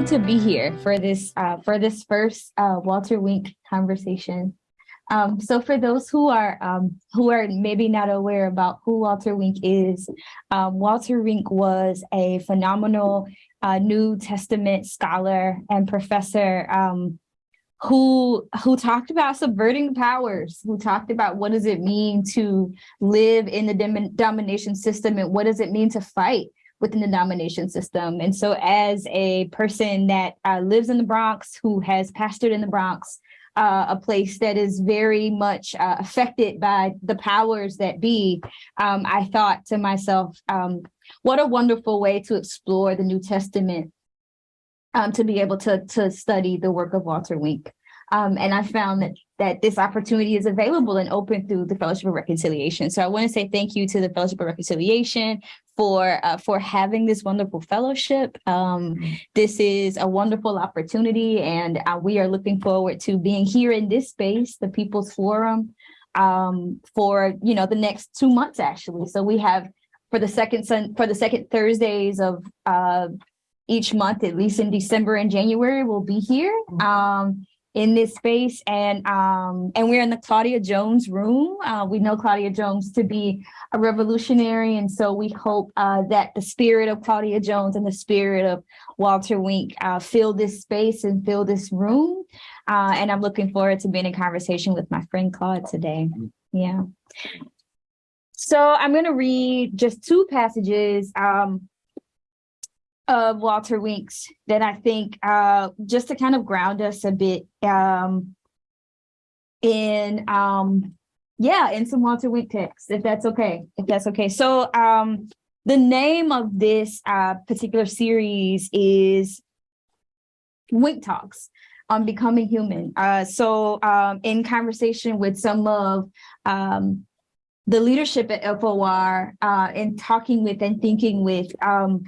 good to be here for this uh, for this first uh, Walter Wink conversation. Um, so for those who are um, who are maybe not aware about who Walter Wink is, um, Walter Wink was a phenomenal uh, New Testament scholar and professor um, who who talked about subverting powers, who talked about what does it mean to live in the domination system and what does it mean to fight within the domination system. And so as a person that uh, lives in the Bronx, who has pastored in the Bronx, uh, a place that is very much uh, affected by the powers that be, um, I thought to myself, um, what a wonderful way to explore the New Testament um, to be able to, to study the work of Walter Wink. Um, and I found that that this opportunity is available and open through the Fellowship of Reconciliation. So I want to say thank you to the Fellowship of Reconciliation for uh, for having this wonderful fellowship. Um, this is a wonderful opportunity, and uh, we are looking forward to being here in this space, the People's Forum, um, for you know the next two months actually. So we have for the second sun for the second Thursdays of uh, each month, at least in December and January, we'll be here. Um, in this space and um and we're in the Claudia Jones room. Uh, we know Claudia Jones to be a revolutionary and so we hope uh, that the spirit of Claudia Jones and the spirit of Walter Wink uh, fill this space and fill this room. Uh, and I'm looking forward to being in conversation with my friend Claude today. Yeah. So I'm going to read just two passages. Um, of Walter Winks that I think uh, just to kind of ground us a bit um, in, um, yeah, in some Walter Wink text, if that's okay, if that's okay. So um, the name of this uh, particular series is Wink Talks on Becoming Human. Uh, so um, in conversation with some of um, the leadership at FOR uh, and talking with and thinking with um,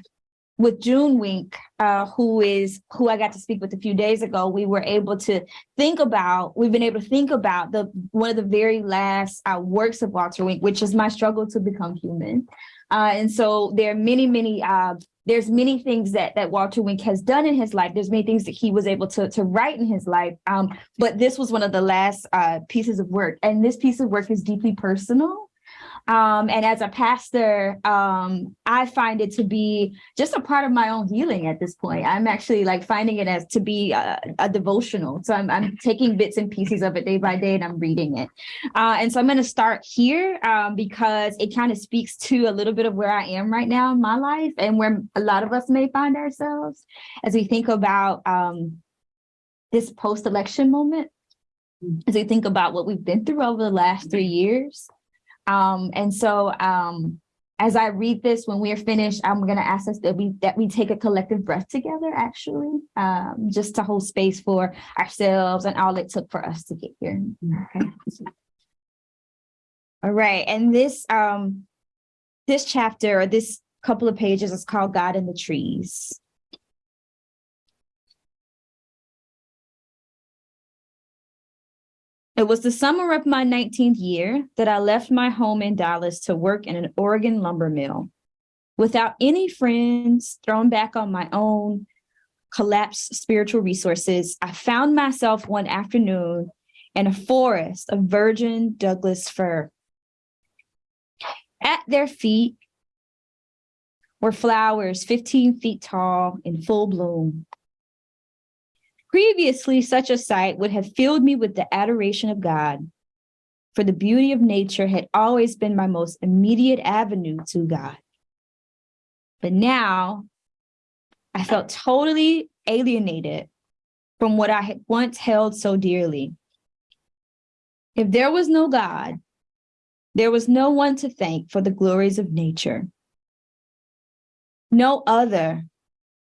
with June Wink, uh, who is who I got to speak with a few days ago, we were able to think about, we've been able to think about the one of the very last uh, works of Walter Wink, which is My Struggle to Become Human. Uh, and so there are many, many, uh, there's many things that that Walter Wink has done in his life. There's many things that he was able to, to write in his life. Um, but this was one of the last uh, pieces of work. And this piece of work is deeply personal. Um, and as a pastor, um, I find it to be just a part of my own healing at this point. I'm actually like finding it as to be a, a devotional. So I'm, I'm, taking bits and pieces of it day by day and I'm reading it. Uh, and so I'm going to start here um, because it kind of speaks to a little bit of where I am right now in my life and where a lot of us may find ourselves as we think about um, this post-election moment, as we think about what we've been through over the last three years. Um, and so um, as I read this, when we are finished, I'm going to ask us that we that we take a collective breath together, actually, um, just to hold space for ourselves and all it took for us to get here. Okay. All right, and this um, this chapter or this couple of pages is called God in the Trees. It was the summer of my 19th year that I left my home in Dallas to work in an Oregon lumber mill. Without any friends, thrown back on my own collapsed spiritual resources, I found myself one afternoon in a forest of virgin Douglas fir. At their feet were flowers 15 feet tall in full bloom. Previously, such a sight would have filled me with the adoration of God, for the beauty of nature had always been my most immediate avenue to God. But now I felt totally alienated from what I had once held so dearly. If there was no God, there was no one to thank for the glories of nature. No other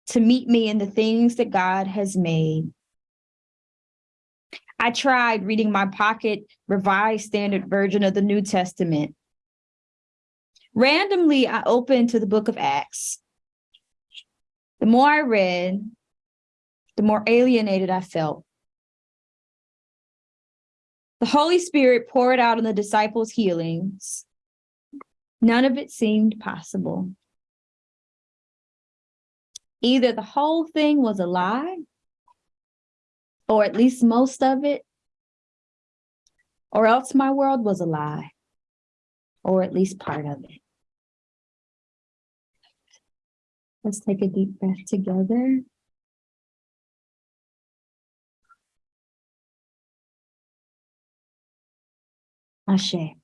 to meet me in the things that God has made. I tried reading my pocket revised standard version of the New Testament. Randomly, I opened to the book of Acts. The more I read, the more alienated I felt. The Holy Spirit poured out on the disciples' healings. None of it seemed possible. either the whole thing was a lie, or at least most of it, or else my world was a lie, or at least part of it. Let's take a deep breath together. Ashe.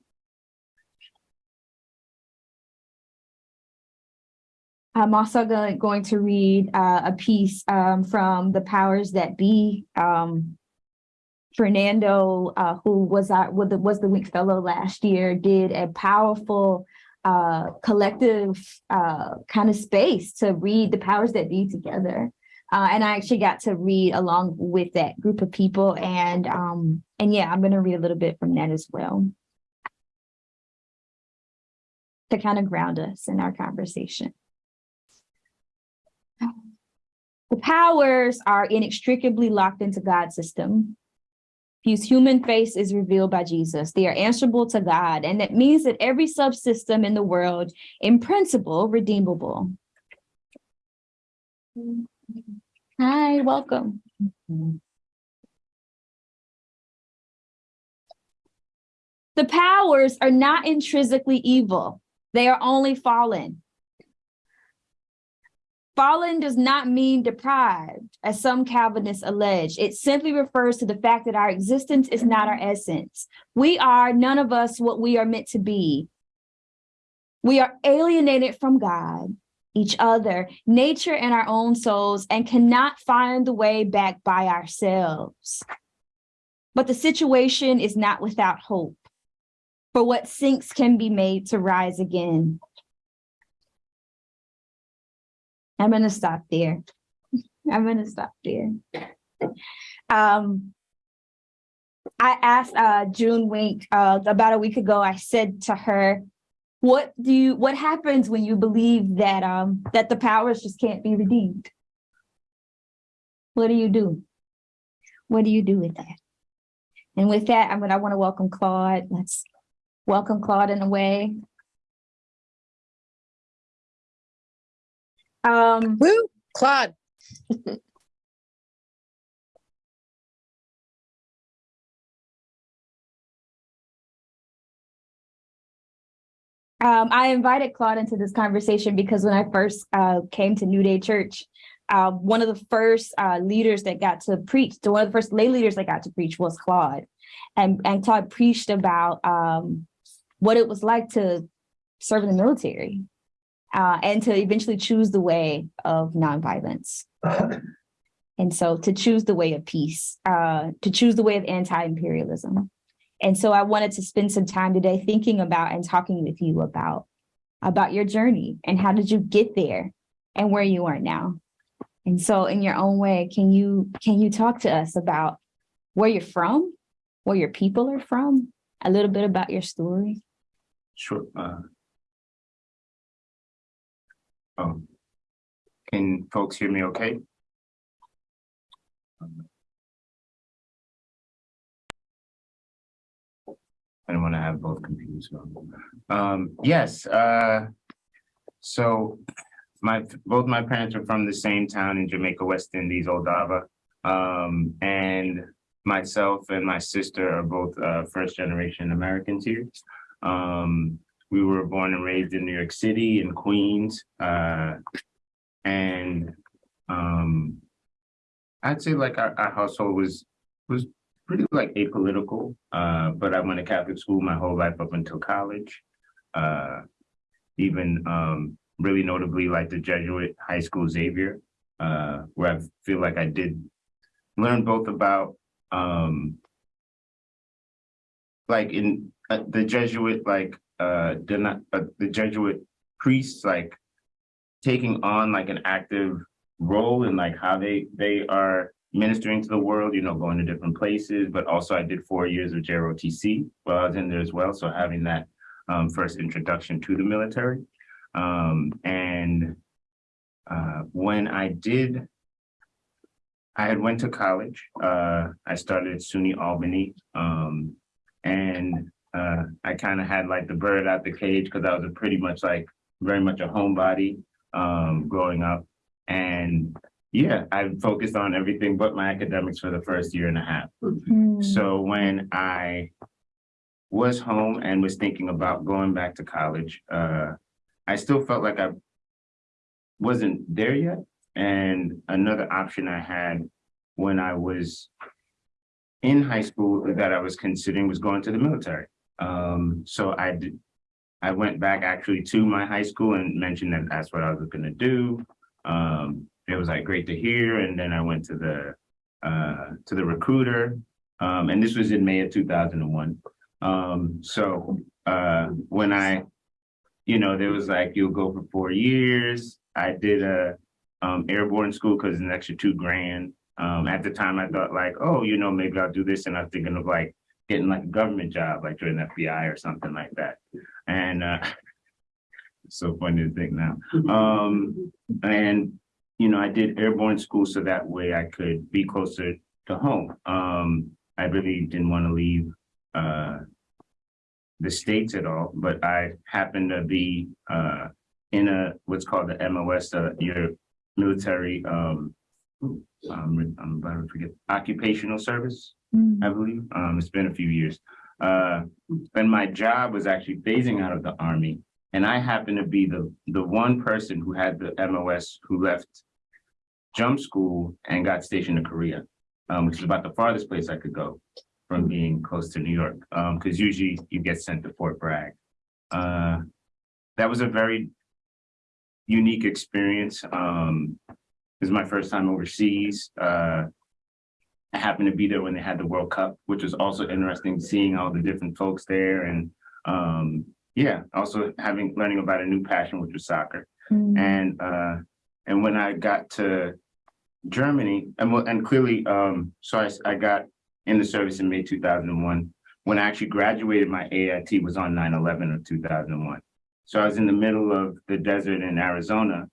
I'm also go- going to read uh, a piece um, from the powers that be. Um, Fernando, uh, who was our was the, was the Wink Fellow last year, did a powerful uh, collective uh, kind of space to read the powers that be together. Uh, and I actually got to read along with that group of people, and um, and yeah, I'm going to read a little bit from that as well to kind of ground us in our conversation. The powers are inextricably locked into God's system. Whose human face is revealed by Jesus. They are answerable to God, and that means that every subsystem in the world, in principle, redeemable. Hi, welcome. The powers are not intrinsically evil. They are only fallen. Fallen does not mean depraved, as some Calvinists allege. It simply refers to the fact that our existence is not our essence. We are, none of us, what we are meant to be. We are alienated from God, each other, nature, and our own souls, and cannot find the way back by ourselves. But the situation is not without hope. For what sinks can be made to rise again. I'm gonna stop there. I'm gonna stop there. Um, I asked uh, June Wink uh, about a week ago. I said to her, "What do you? What happens when you believe that um, that the powers just can't be redeemed? What do you do? What do you do with that?" And with that, I'm gonna. I want to welcome Claude. Let's welcome Claude in a way. Um, Woo, Claude. Um, I invited Claude into this conversation because when I first uh, came to New Day Church, uh, one of the first uh, leaders that got to preach, one of the first lay leaders that got to preach was Claude. And, and Claude preached about um, what it was like to serve in the military uh, and to eventually choose the way of nonviolence. and so to choose the way of peace, uh, to choose the way of anti-imperialism. And so I wanted to spend some time today thinking about and talking with you about, about your journey and how did you get there and where you are now. And so in your own way, can you can you talk to us about where you're from, where your people are from, a little bit about your story? Sure. Uh, oh, can folks hear me okay? I don't want to have both computers on. Um, yes, uh, so my, both my parents are from the same town in Jamaica, West Indies, Old Harbour. Um, and myself and my sister are both uh, first generation Americans here. Um, we were born and raised in New York City in Queens. Uh, and um, I'd say like our, our household was was pretty like apolitical, uh, but I went to Catholic school my whole life up until college. Uh, even um, really notably like the Jesuit high school Xavier, uh, where I feel like I did learn both about um, like in uh, the Jesuit, like uh, the, uh, the Jesuit priests, like taking on like an active role in like how they they are ministering to the world, you know, going to different places, but also I did four years of JROTC while I was in there as well. So having that um, first introduction to the military. Um, and uh, when I did, I had went to college. Uh, I started at SUNY Albany. Um, and uh, I kind of had like the bird out the cage because I was a pretty much like very much a homebody um, growing up. and yeah, I focused on everything but my academics for the first year and a half. Hmm. So when I was home and was thinking about going back to college, uh, I still felt like I wasn't there yet. And another option I had when I was in high school that I was considering was going to the military. Um, so I did, I went back actually to my high school and mentioned that that's what I was gonna do. Um, it was like great to hear. And then I went to the, uh, to the recruiter. Um, and this was in May of two thousand and one. Um, so, uh, when I, you know, there was like, you'll go for four years. I did a, um, airborne school because an extra two grand. Um, at the time I thought like, oh, you know, maybe I'll do this. And I'm thinking of like getting like a government job, like joining FBI or something like that. And, uh, it's so funny to think now. Um, and, you know, I did airborne school so that way I could be closer to home. Um, I really didn't want to leave, uh, the States at all, but I happened to be, uh, in a, what's called the MOS, uh, your military, um, um, I'm about to forget, occupational service. Hmm. I believe. Um, it's been a few years. Uh, and my job was actually phasing out of the army. And I happened to be the, the one person who had the MOS who left jump school and got stationed to Korea, um, which is about the farthest place I could go from being close to New York. Um, because usually you get sent to Fort Bragg. Uh, that was a very unique experience. Um, this is my first time overseas. Uh, I happened to be there when they had the World Cup, which was also interesting, seeing all the different folks there and um, yeah, also having learning about a new passion, which was soccer. Hmm. And uh, and when I got to Germany, and and clearly, um, so I, I got in the service in May 2001. When I actually graduated, my AIT was on 9/11 of 2001. So I was in the middle of the desert in Arizona,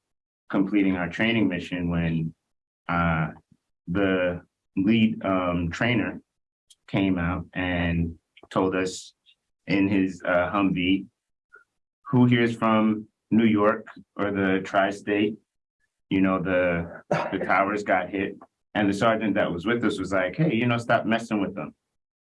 completing our training mission when uh, the lead um, trainer came out and told us in his uh, Humvee, who here is from New York or the tri-state? You know, the, the towers got hit. And the sergeant that was with us was like, hey, you know, stop messing with them.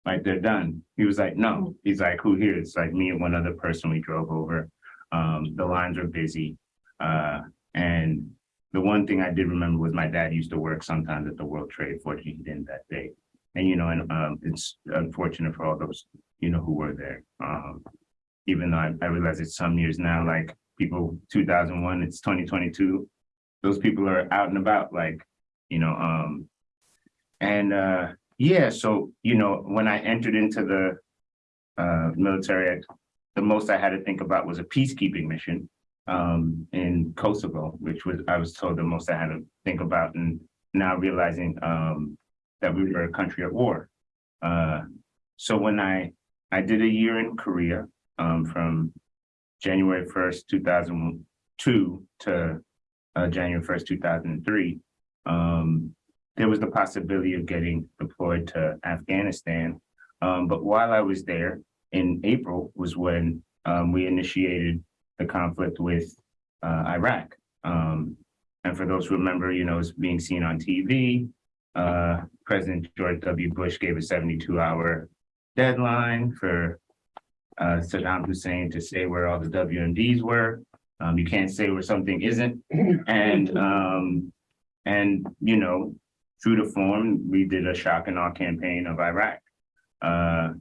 Like they're done. He was like, no. He's like, who here? It's like me and one other person we drove over. Um, the lines were busy. Uh, and the one thing I did remember was my dad used to work sometimes at the World Trade. Fortunately, he didn't that day. And, you know, and um, it's unfortunate for all those, you know, who were there. Um, even though I, I realize it's some years now, like people, 2001, it's 2022. Those people are out and about, like, you know, um, and uh, yeah, so, you know, when I entered into the uh, military, the most I had to think about was a peacekeeping mission um, in Kosovo, which was, I was told the most I had to think about and now realizing um, that we were a country at war. Uh, so when I, I did a year in Korea um, from January 1st, 2002 to uh, January 1st, 2003, um, there was the possibility of getting deployed to Afghanistan. Um, but while I was there in April was when um, we initiated the conflict with uh, Iraq. Um, and for those who remember, you know, it's being seen on TV. Uh, President George W. Bush gave a 72 hour deadline for uh, Saddam Hussein to say where all the WMDs were. Um, you can't say where something isn't. And, um, and, you know, true to form, we did a shock and awe campaign of Iraq. Uh,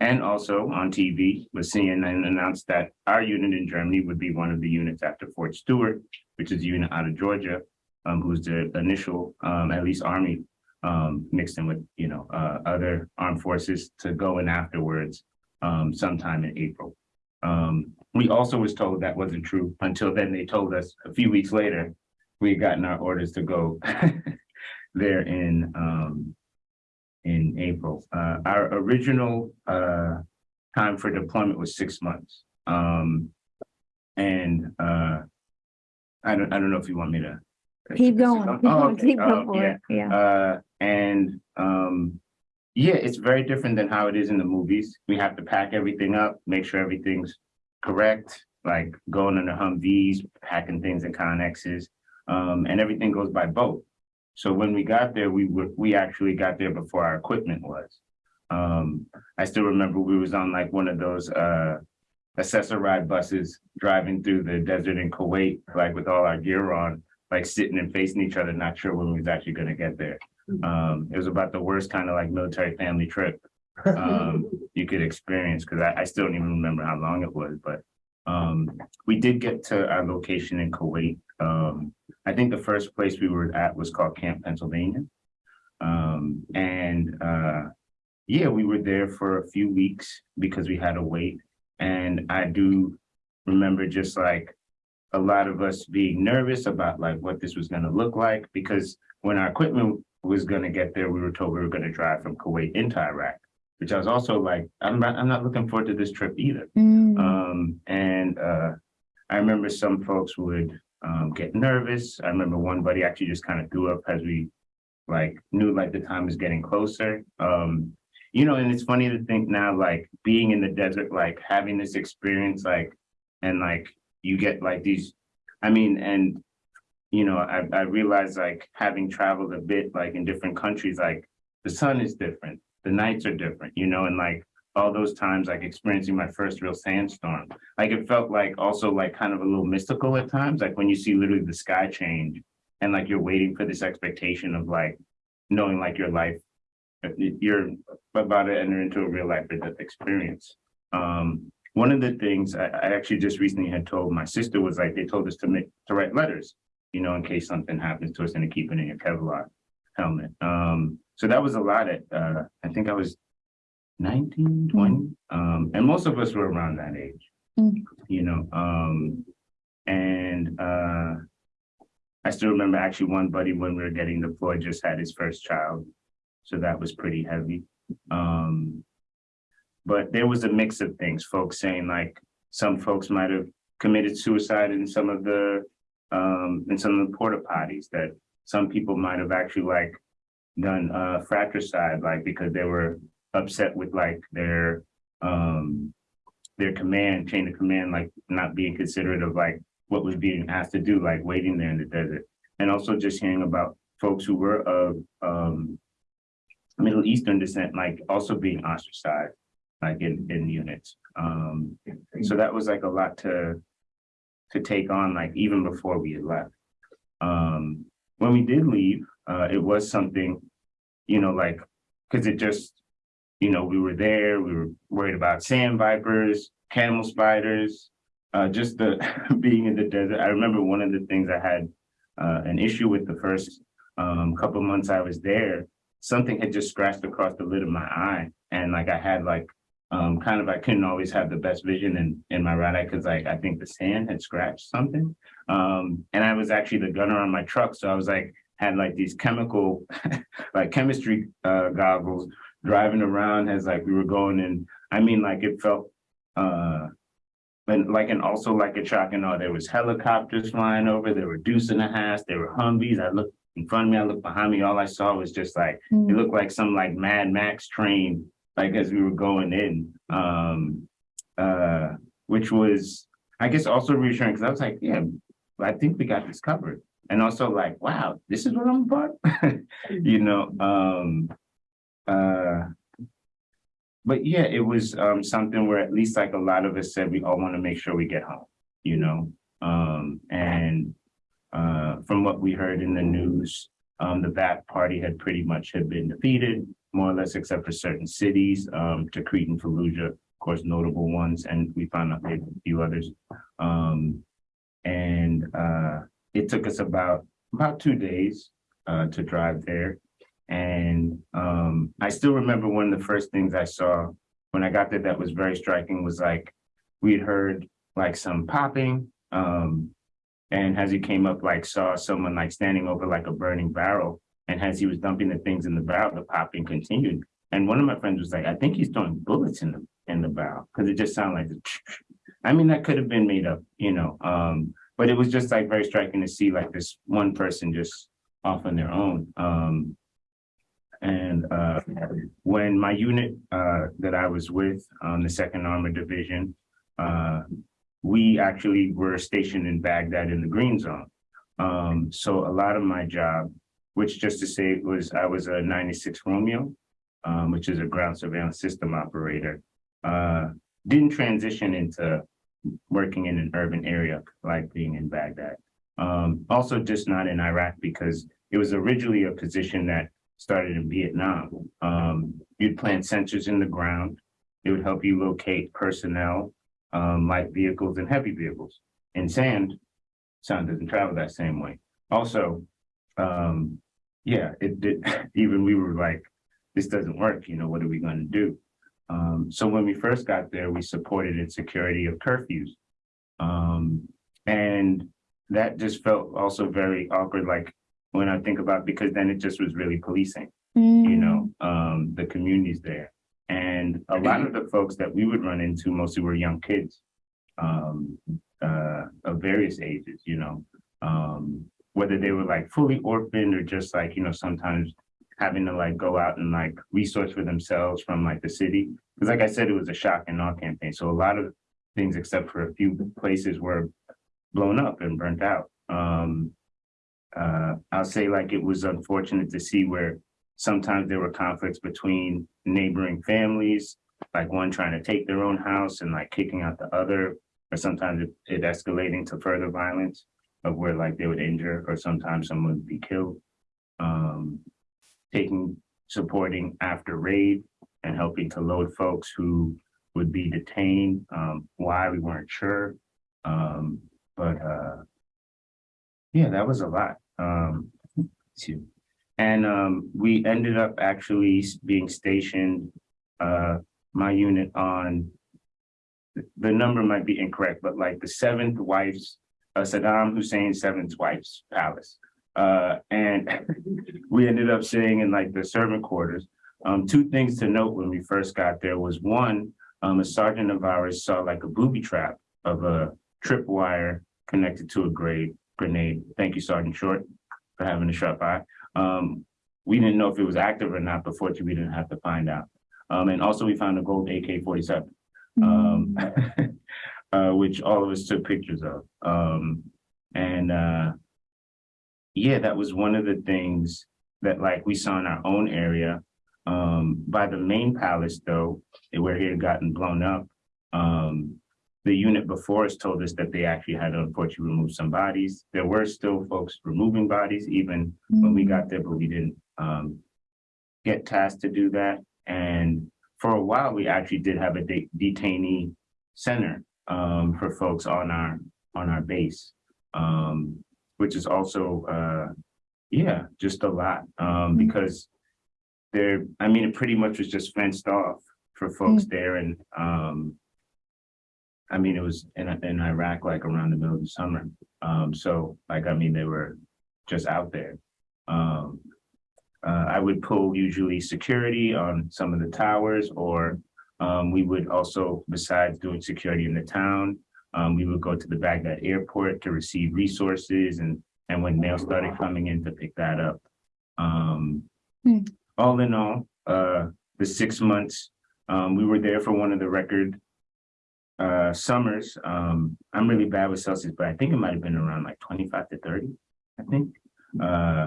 and also on TV was CNN announced that our unit in Germany would be one of the units after Fort Stewart, which is a unit out of Georgia, um, who's the initial, um, at least army, um, mixed in with, you know, uh, other armed forces to go in afterwards, um, sometime in April. Um, we also was told that wasn't true until then they told us a few weeks later, we had gotten our orders to go there in, um, in April. Uh, our original, uh, time for deployment was six months. Um, and, uh, I don't, I don't know if you want me to. Keep going. Oh, okay. Keep Oh, going yeah. Yeah. Uh, and, um, yeah, it's very different than how it is in the movies. We have to pack everything up, make sure everything's correct, like going in the Humvees, packing things in Connexes. Um, and everything goes by boat. So when we got there, we were, we actually got there before our equipment was. Um, I still remember we was on like one of those, uh, assessor ride buses driving through the desert in Kuwait, like with all our gear on, like sitting and facing each other, not sure when we was actually gonna get there. Um, it was about the worst kind of like military family trip um, you could experience, because I, I still don't even remember how long it was, but um, we did get to our location in Kuwait. Um, I think the first place we were at was called Camp Pennsylvania. Um, and uh, yeah, we were there for a few weeks because we had to wait. And I do remember just like a lot of us being nervous about like what this was gonna look like, because when our equipment was gonna get there, we were told we were gonna drive from Kuwait into Iraq, which I was also like, I'm not, I'm not looking forward to this trip either. Mm, Um, and, uh, I remember some folks would, um, get nervous. I remember one buddy actually just kind of threw up as we like knew like the time was getting closer. Um, you know, and it's funny to think now, like being in the desert, like having this experience, like, and like you get like these, I mean, and you know, I, I realized like having traveled a bit like in different countries, like the sun is different, the nights are different, you know, and like all those times like experiencing my first real sandstorm, like it felt like also like kind of a little mystical at times, like when you see literally the sky change and like you're waiting for this expectation of like knowing like your life, uh, you're about to enter into a real life experience. Um, one of the things I, I actually just recently had told my sister was like, they told us to make, to write letters, you know, in case something happens to us and to keep it in your Kevlar helmet. Um, so that was a lot at, uh, I think I was 19, 20, um, and most of us were around that age, Mm. you know, um, and, uh, I still remember actually one buddy when we were getting deployed just had his first child. So that was pretty heavy. Um, but there was a mix of things, folks saying like, some folks might have committed suicide in some of the, um, in some of the porta potties that some people might have actually like done, uh, fratricide, like because they were upset with like their, um, their command, chain of command, like not being considerate of like what was being asked to do, like waiting there in the desert. And also just hearing about folks who were of, um, Middle Eastern descent, like also being ostracized, like in, in units. Um, so that was like a lot to, to take on, like even before we had left. Um, when we did leave, uh, it was something, you know, like, cause it just, you know, we were there, we were worried about sand vipers, camel spiders, uh, just the being in the desert. I remember one of the things I had, uh, an issue with the first, um, couple months I was there, something had just scratched across the lid of my eye. And like, I had like, um, kind of, I couldn't always have the best vision in, in my right eye because like, I think the sand had scratched something. Um, and I was actually the gunner on my truck. So I was like, had like these chemical, like chemistry, uh, goggles driving around as like we were going and I mean, like it felt, uh, and like, and also like a shock and all, there was helicopters flying over, there were deuce and a half, there were Humvees. I looked in front of me, I looked behind me, all I saw was just like, it mm, looked like some like Mad Max train, like as we were going in. Um, uh, which was, I guess also reassuring, because I was like, yeah, I think we got this covered. And also like, wow, this is what I'm about, you know, um, uh, but yeah, it was um something where at least like a lot of us said, we all want to make sure we get home, you know? Um, and uh, from what we heard in the news, um, the Ba'ath Party had pretty much had been defeated, more or less, except for certain cities, um, Tikrit and Fallujah, of course, notable ones, and we found out a few others. Um, and uh, it took us about about two days uh, to drive there. And um, I still remember one of the first things I saw when I got there that was very striking was like we'd heard like some popping. Um, and as he came up, like saw someone like standing over like a burning barrel. And as he was dumping the things in the barrel, the popping continued. And one of my friends was like, I think he's throwing bullets in the in the barrel because it just sounded like I mean, that could have been made up, you know. Um, but it was just like very striking to see like this one person just off on their own. Um, and uh, when my unit uh, that I was with, on the Second Armored Division, uh, we actually were stationed in Baghdad in the Green Zone. Um, so a lot of my job, which just to say was, I was a ninety-six Romeo, um, which is a ground surveillance system operator. Uh, didn't transition into working in an urban area like being in Baghdad. Um, also just not in Iraq because it was originally a position that started in Vietnam. Um, you'd plant sensors in the ground. It would help you locate personnel, um, light vehicles and heavy vehicles. In sand, sound doesn't travel that same way. Also, um, yeah, it did, even we were like, this doesn't work, you know, what are we gonna do? Um, so when we first got there, we supported in security of curfews. Um, and that just felt also very awkward, like when I think about, because then it just was really policing, you know, um, the communities there. And a lot of the folks that we would run into mostly were young kids, um, uh, of various ages, you know, um, whether they were like fully orphaned or just like, you know, sometimes having to like go out and like resource for themselves from like the city. Because like I said, it was a shock and awe campaign. So a lot of things, except for a few places were blown up and burnt out. Um, uh, I'll say like it was unfortunate to see where sometimes there were conflicts between neighboring families, like one trying to take their own house and like kicking out the other, or sometimes it, it escalating to further violence of where like they would injure or sometimes someone would be killed. Um, taking, supporting after raid and helping to load folks who would be detained. Um, why we weren't sure. Um, but uh, yeah, that was a lot. Um, too. And um, we ended up actually being stationed, uh, my unit on the number might be incorrect, but like the seventh wife's, uh, Saddam Hussein's seventh wife's palace. Uh, and we ended up staying in like the servant quarters. Um, two things to note when we first got there was one, um, a sergeant of ours saw like a booby trap of a tripwire connected to a grade grenade. Thank you, Sergeant Short, for having a sharp eye. Um, we didn't know if it was active or not, but fortunately, we didn't have to find out. Um, and also we found a gold AK forty-seven um, uh, which all of us took pictures of. Um, and, uh, yeah, that was one of the things that like we saw in our own area. Um, by the main palace though, where it had gotten blown up, um, the unit before us told us that they actually had to unfortunately remove some bodies. There were still folks removing bodies even when we got there, but we didn't, um, get tasked to do that. And for a while, we actually did have a de- detainee center um, for folks on our on our base, um, which is also uh, yeah, just a lot um, because there. I mean, it pretty much was just fenced off for folks there, and um, I mean, it was in in Iraq like around the middle of the summer. Um, so, like, I mean, they were just out there. Um, uh, I would pull usually security on some of the towers, or um, we would also, besides doing security in the town, um, we would go to the Baghdad airport to receive resources and and when mail started coming in to pick that up. Um, Hmm. all in all, uh, the six months, um, we were there for one of the record uh, summers. Um, I'm really bad with Celsius, but I think it might have been around like 25 to 30, I think. Uh,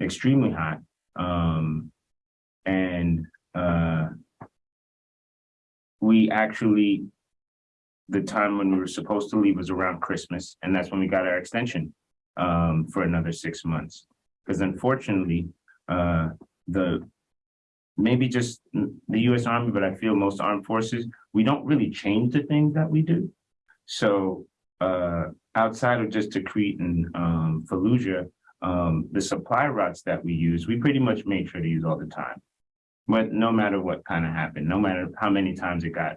extremely hot. Um, and, uh, we actually, the time when we were supposed to leave was around Christmas, and that's when we got our extension, um, for another six months. Because unfortunately, uh, the, maybe just the US Army, but I feel most armed forces, we don't really change the things that we do. So, uh, outside of just Tikrit and, um, Fallujah, um, the supply routes that we use, we pretty much made sure to use all the time. But no matter what kind of happened, no matter how many times it got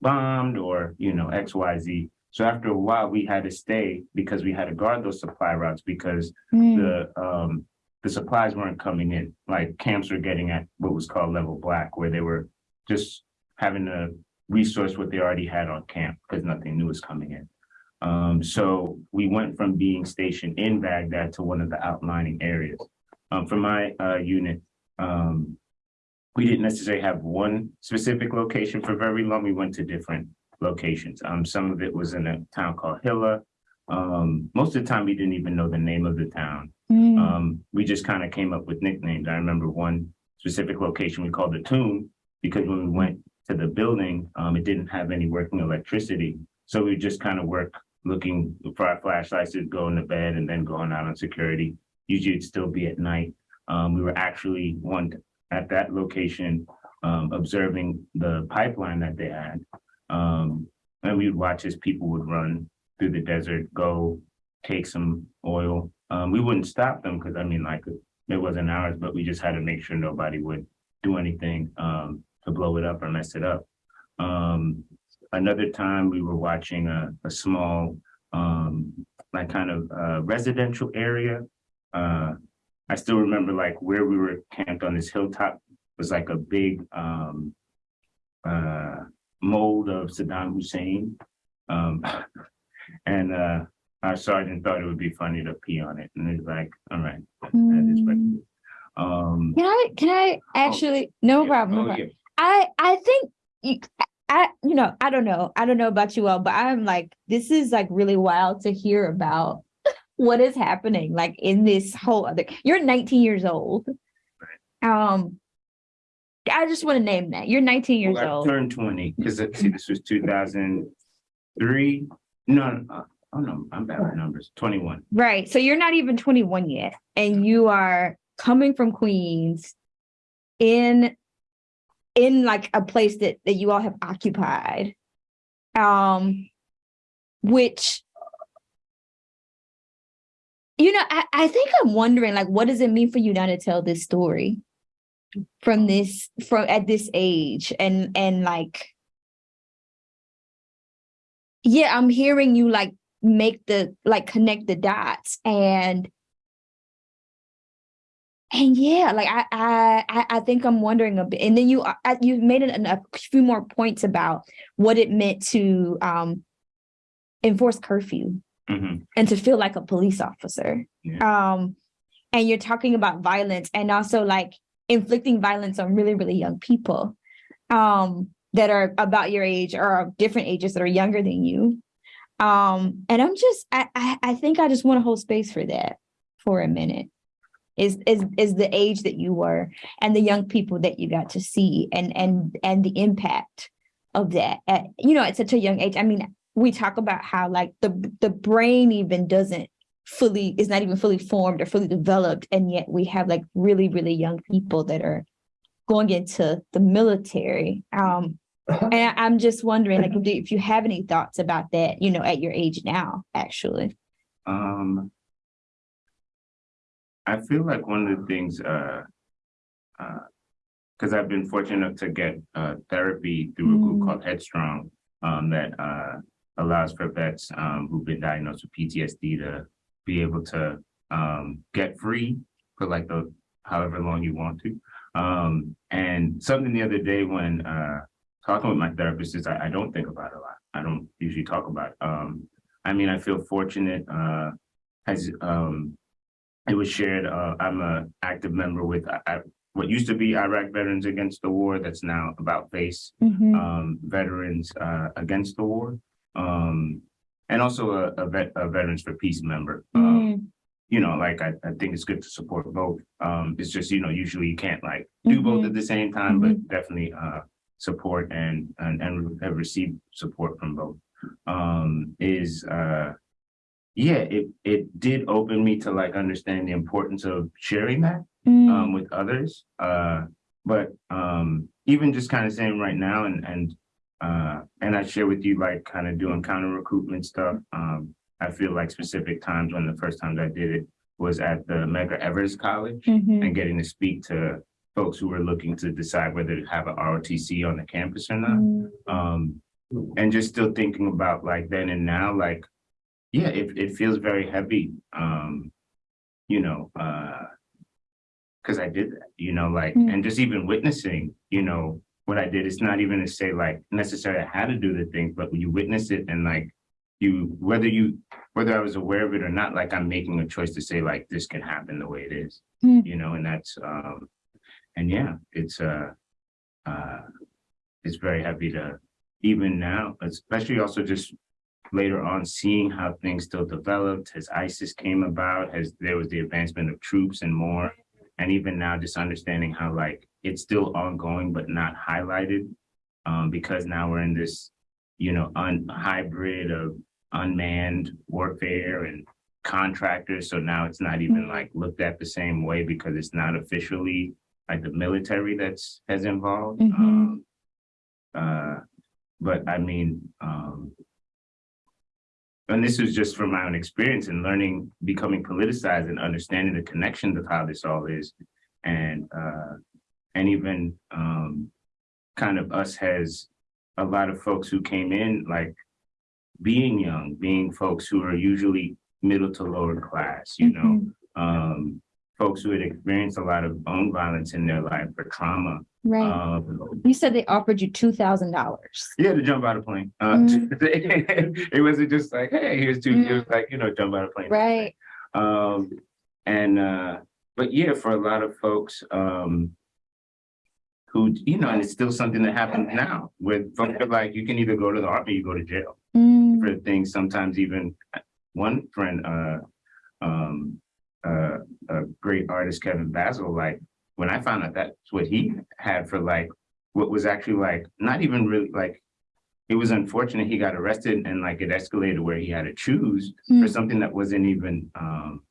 bombed or, you know, X, Y, Z. So after a while, we had to stay because we had to guard those supply routes because the, um, the supplies weren't coming in. Like camps were getting at what was called level black, where they were just having to resource what they already had on camp because nothing new was coming in. Um, so we went from being stationed in Baghdad to one of the outlining areas. Um, for my uh, unit, um, we didn't necessarily have one specific location for very long. We went to different locations. Um, some of it was in a town called Hilla. Um, most of the time, we didn't even know the name of the town. Mm, Um, we just kind of came up with nicknames. I remember one specific location we called the Tomb because when we went to the building, um, it didn't have any working electricity. So we just kind of work looking for our flashlights to go into bed and then going out on security. Usually it'd still be at night. Um, we were actually one at that location, um, observing the pipeline that they had. Um, and we would watch as people would run through the desert, go take some oil. Um, we wouldn't stop them because I mean, like, it wasn't ours, but we just had to make sure nobody would do anything, um, to blow it up or mess it up. Um, another time we were watching a, a small, um, like kind of, uh, residential area. Uh, I still remember like where we were camped on this hilltop was like a big, um, uh, mold of Saddam Hussein. And, uh, our sergeant thought it would be funny to pee on it, and he's like, all right, that is what it mm. Um. Can I, can I actually, no yeah, problem. no oh, problem. yeah. I, I think you, I, you know, I don't know. I don't know about you all, but I'm like, this is like really wild to hear about what is happening like in this whole other, you're 19 years old. Um, I just want to name that. You're 19 years Well, I old. turned twenty, because see, this was two thousand three, no, uh, oh no, I'm bad with numbers, twenty-one. Right. So you're not even 21 yet, and you are coming from Queens in in like a place that that you all have occupied. Um which you know, I, I think I'm wondering like what does it mean for you now to tell this story from this from at this age and and like yeah, I'm hearing you like make the like connect the dots and and yeah like i i i I think i'm wondering a bit and then you uh, uh, you made an, a few more points about what it meant to um enforce curfew Mhm. and to feel like a police officer. Um and you're talking about violence and also like inflicting violence on really really young people. Um that are about your age or different ages that are younger than you. Um and i'm just i i, I think i just want to hold space for that for a minute. Is is is the age that you were and the young people that you got to see and and and the impact of that at you know at such a young age. I mean we talk about how like the the brain even doesn't fully is not even fully formed or fully developed and yet we have like really really young people that are going into the military. Um and I, i'm just wondering like if, you have any thoughts about that you know at your age now actually Um. I feel like one of the things, uh, uh, because I've been fortunate to get, uh, therapy through a group Mm. called Headstrong, um, that, uh, allows for vets, um, who've been diagnosed with PTSD to be able to, um, get free for like the, however long you want to. Um, and something the other day when, uh, talking with my therapist is I, I don't think about it a lot. I don't usually talk about it. Um, I mean, I feel fortunate, uh, as, um, it was shared, uh, I'm a active member with, I, I- what used to be Iraq Veterans Against the War, that's now about face, Mhm. um, Veterans, uh, Against the War. Um, and also a, a vet, a Veterans for Peace member. Um, Mm, you know, like, I, I think it's good to support both. Um, it's just, you know, usually you can't like do both Mhm. at the same time, but definitely, uh, support and, and, and have received support from both. Um, is, uh, yeah, it, it did open me to like understand the importance of sharing that mm, um with others. Uh, but um even just kind of saying right now and and uh and I share with you like kind of doing counter recruitment stuff. Um I feel like specific times when the first times I did it was at the Medgar Evers College mhm, and getting to speak to folks who are looking to decide whether to have a ROTC on the campus or not. mm, Um, and just still thinking about like then and now, like, yeah, it, it feels very heavy. Um, you know, uh, cause I did that, you know, like, Mm. and just even witnessing, you know, what I did, it's not even to say like necessarily how to do the things, but when you witness it and like you, whether you, whether I was aware of it or not, like I'm making a choice to say like, this can happen the way it is, Mm. you know, and that's, um, and yeah, it's, uh, uh, it's very heavy to, even now, especially also just later on seeing how things still developed, as ISIS came about, as there was the advancement of troops and more. And even now, just understanding how like it's still ongoing, but not highlighted. Um, because now we're in this, you know, un hybrid of unmanned warfare and contractors. So now it's not even Mhm. like looked at the same way because it's not officially like the military that's has involved. Mhm. Um, uh, but I mean, um, and this was just from my own experience and learning, becoming politicized and understanding the connections of how this all is. And, uh, and even, um, kind of us has a lot of folks who came in, like being young, being folks who are usually middle to lower class, you know, Mhm. um, folks who had experienced a lot of own violence in their life or trauma. Right. Um, You said they offered you two thousand dollars. yeah, to jump out of plane. Uh, Mm. it wasn't just like, hey, here's two, it was like, you know, jump out of plane. Right. Um, and, uh, but yeah, for a lot of folks, um, who, you know, and it's still something that happens now With folks are like, you can either go to the army, or you go to jail Mm, for things, sometimes even one friend, uh, um, uh, a great artist, Kevin Basil, like, when I found out that's what he had for like, what was actually like, not even really like, it was unfortunate he got arrested and like it escalated where he had to choose for Mm. something that wasn't even, um,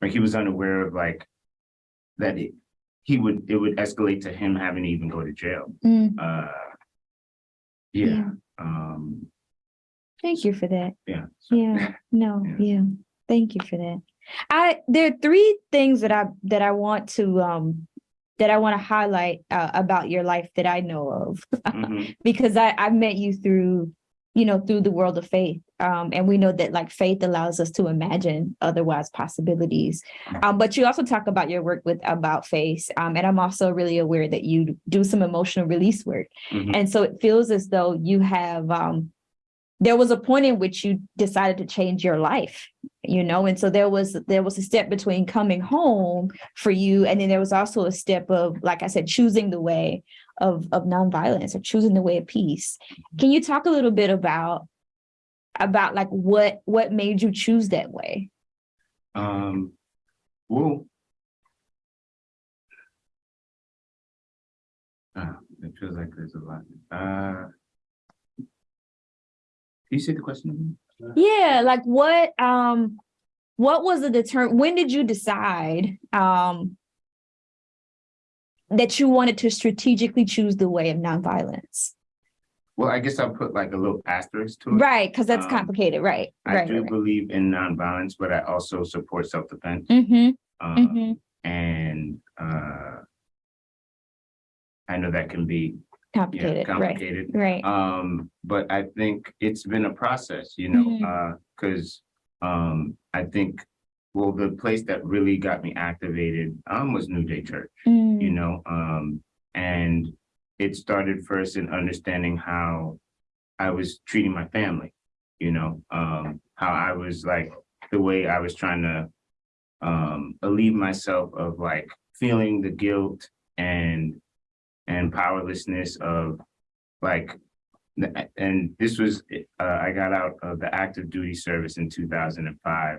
like he was unaware of like, that it, he would, it would escalate to him having to even go to jail. mm. Uh, yeah, Yeah. um, Thank you for that. yeah. so- Yeah, no, Yeah. yeah. Thank you for that. I there are three things that I that I want to um that I want to highlight uh, about your life that I know of. Mhm. because I I met you through you know through the world of faith. Um and we know that like faith allows us to imagine otherwise possibilities. Um but you also talk about your work with about face um and I'm also really aware that you do some emotional release work. Mhm. and so it feels as though you have um there was a point in which you decided to change your life you know and so there was there was a step between coming home for you and then there was also a step of like i said choosing the way of of nonviolence or choosing the way of peace can you talk a little bit about about like what what made you choose that way Um, well. Uh, it feels like there's a lot. Uh. Can you say the question again? Yeah like what um what was the determ when did you decide um that you wanted to strategically choose the way of nonviolence Well, I guess I'll put like a little asterisk to it. right because that's Um, complicated right I right do right, believe in nonviolence, but I also support self-defense. hmm Uh, hmm and, uh. I know that can be, yeah, complicated right right. Um, but I think it's been a process, you know, Mhm. uh, cause, um, I think, well, the place that really got me activated, um, was New Day Church, you Mm, know, um, and it started first in understanding how I was treating my family, you know, um, how I was like, the way I was trying to, um, relieve myself of like feeling the guilt and, and powerlessness of like, and this was, uh, I got out of the active duty service in two thousand and five.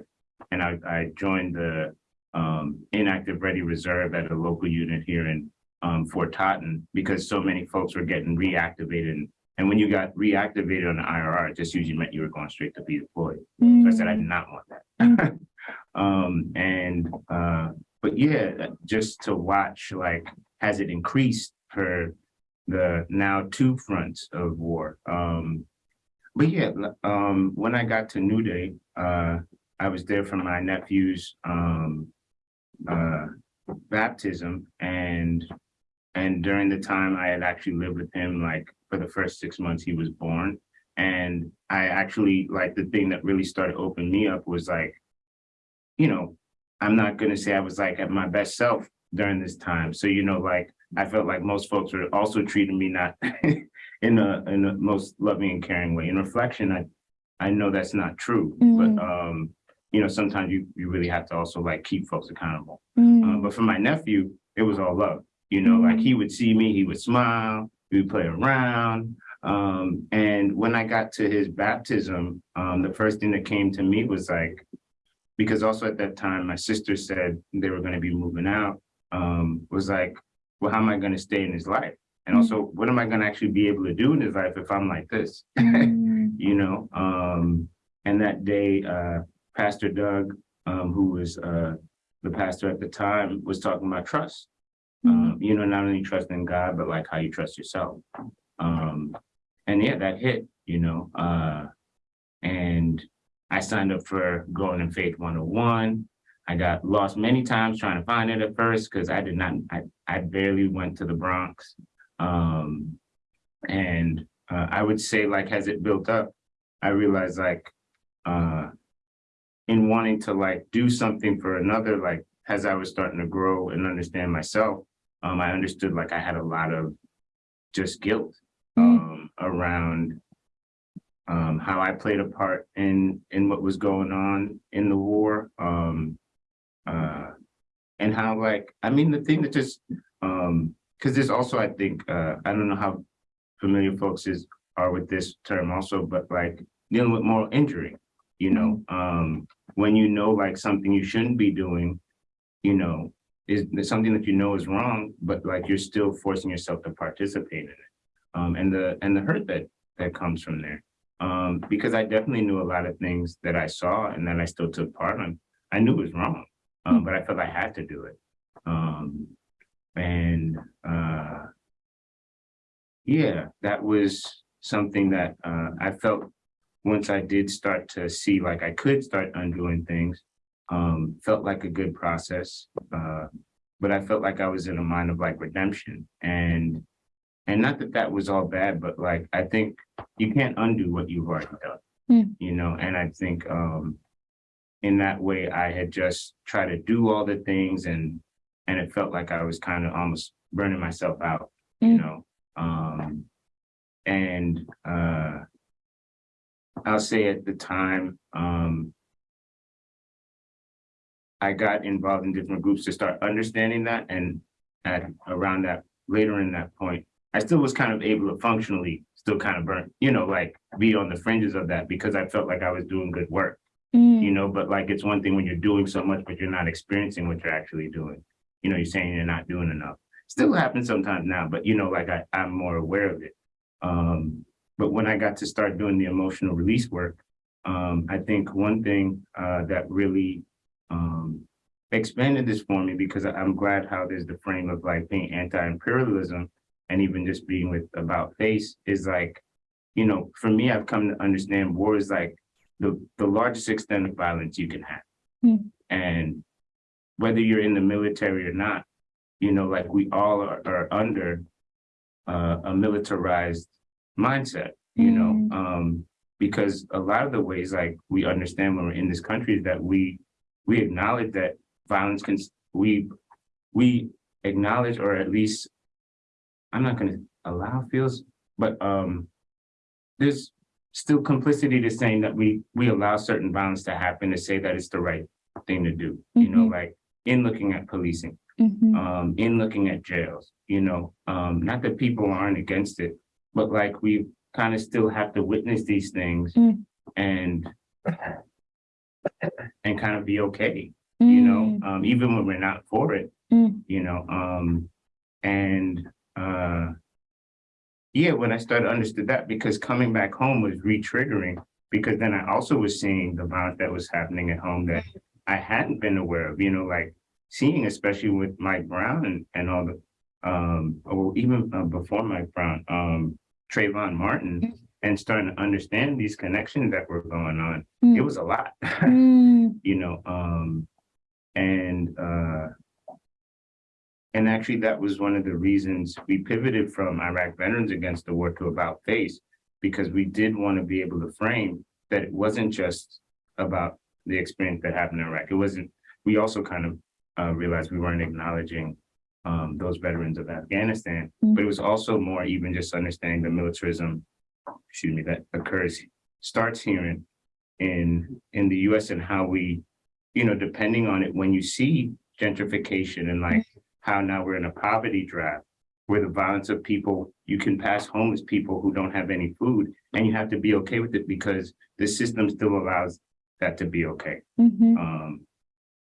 And I, I joined the, um, inactive ready reserve at a local unit here in, um, Fort Totten because so many folks were getting reactivated. And- And when you got reactivated on the IRR, it just usually meant you were going straight to be deployed. So I said, I did not want that. Um, and, uh, but yeah, just to watch, like, has it increased for the now two fronts of war? Um, but yeah, um, when I got to New Day, uh, I was there for my nephew's, um, uh, baptism and, and during the time I had actually lived with him, like, for the first six months he was born. And I actually, like, the thing that really started opening me up was like, you know, I'm not gonna say I was like at my best self during this time. So, you know, like, I felt like most folks were also treating me not in a, in a most loving and caring way. In reflection, I, I know that's not true, Mm. but, um, you know, sometimes you, you really have to also like keep folks accountable. mm, Uh, but for my nephew, it was all love. You know, like Mm. he would see me, he would smile, we would play around. Um, and when I got to his baptism, um, the first thing that came to me was like, because also at that time, my sister said they were gonna be moving out, um, was like, well, how am I gonna stay in his life? And also, what am I gonna actually be able to do in his life if I'm like this? Mm, you know, um, and that day, uh, Pastor Doug, um, who was, uh, the pastor at the time, was talking about trust. mm, Um, you know, not only trust in God, but like how you trust yourself. Um, and yeah, that hit, you know, uh, and I signed up for Growing in Faith 101. I got lost many times trying to find it at first because I did not, I, I barely went to the Bronx. Um, and uh, I would say like, as it built up, I realized like, uh, in wanting to like do something for another, like as I was starting to grow and understand myself, um, I understood like I had a lot of just guilt Mm. um, around um, how I played a part in in what was going on in the war, um, uh, and how like I mean the thing that just um, because there's also I think uh, I don't know how familiar folks is are with this term also, but like dealing with moral injury, you know, um, when you know like something you shouldn't be doing, you know, is is something that you know is wrong, but like you're still forcing yourself to participate in it. Um, and the and the hurt that that comes from there. Um, because I definitely knew a lot of things that I saw and that I still took part in. I knew it was wrong, um, but I felt I had to do it. Um, and uh, yeah, that was something that uh, I felt once I did start to see like I could start undoing things, um, felt like a good process. Uh, but I felt like I was in a mind of like redemption and and not that that was all bad, but like I think you can't undo what you've already done, Mm. you know. And I think um, in that way, I had just tried to do all the things, and and it felt like I was kind of almost burning myself out, you Mm. know. Um, and uh, I'll say at the time, um, I got involved in different groups to start understanding that, and at around that later in that point, I still was kind of able to functionally still kind of burn, you know, like be on the fringes of that because I felt like I was doing good work, mm, you know, but like it's one thing when you're doing so much, but you're not experiencing what you're actually doing. You know, you're saying you're not doing enough. Still happens sometimes now, but you know, like I, I'm more aware of it. Um, but when I got to start doing the emotional release work, um, I think one thing uh, that really um, expanded this for me because I'm glad how there's the frame of like being anti-imperialism and even just being with about face is like, you know, for me, I've come to understand war is like the, the largest extent of violence you can have. Hmm. And whether you're in the military or not, you know, like we all are, are under uh, a militarized mindset, you know, um, because a lot of the ways like we understand when we're in this country is that we we acknowledge that violence can we we acknowledge or at least I'm not going to allow feels, but um, there's still complicity to saying that we we allow certain violence to happen to say that it's the right thing to do. You know, Mhm. like in looking at policing, mhm, um, in looking at jails. You know, um, not that people aren't against it, but like we kind of still have to witness these things Mm. and and kind of be okay you know, um, even when we're not for it, Mm. you know, um, and, uh, yeah, when I started understood that, because coming back home was re-triggering, because then I also was seeing the violence that was happening at home that I hadn't been aware of, you know, like seeing, especially with Mike Brown and, and all the, um, or even uh, before Mike Brown, um, Trayvon Martin, and starting to understand these connections that were going on. Mm. It was a lot. mm, you know, um, and, uh, and actually that was one of the reasons we pivoted from Iraq Veterans Against the War to About Face, because we did want to be able to frame that it wasn't just about the experience that happened in Iraq. It wasn't, we also kind of, uh, realized we weren't acknowledging, um, those veterans of Afghanistan, but it was also more even just understanding the militarism, excuse me, that occurs, starts here in, in, in the US and how we, you know, depending on it, when you see gentrification and like how now we're in a poverty draft, where the violence of people, you can pass homeless people who don't have any food, and you have to be okay with it because the system still allows that to be okay. Mhm. Um,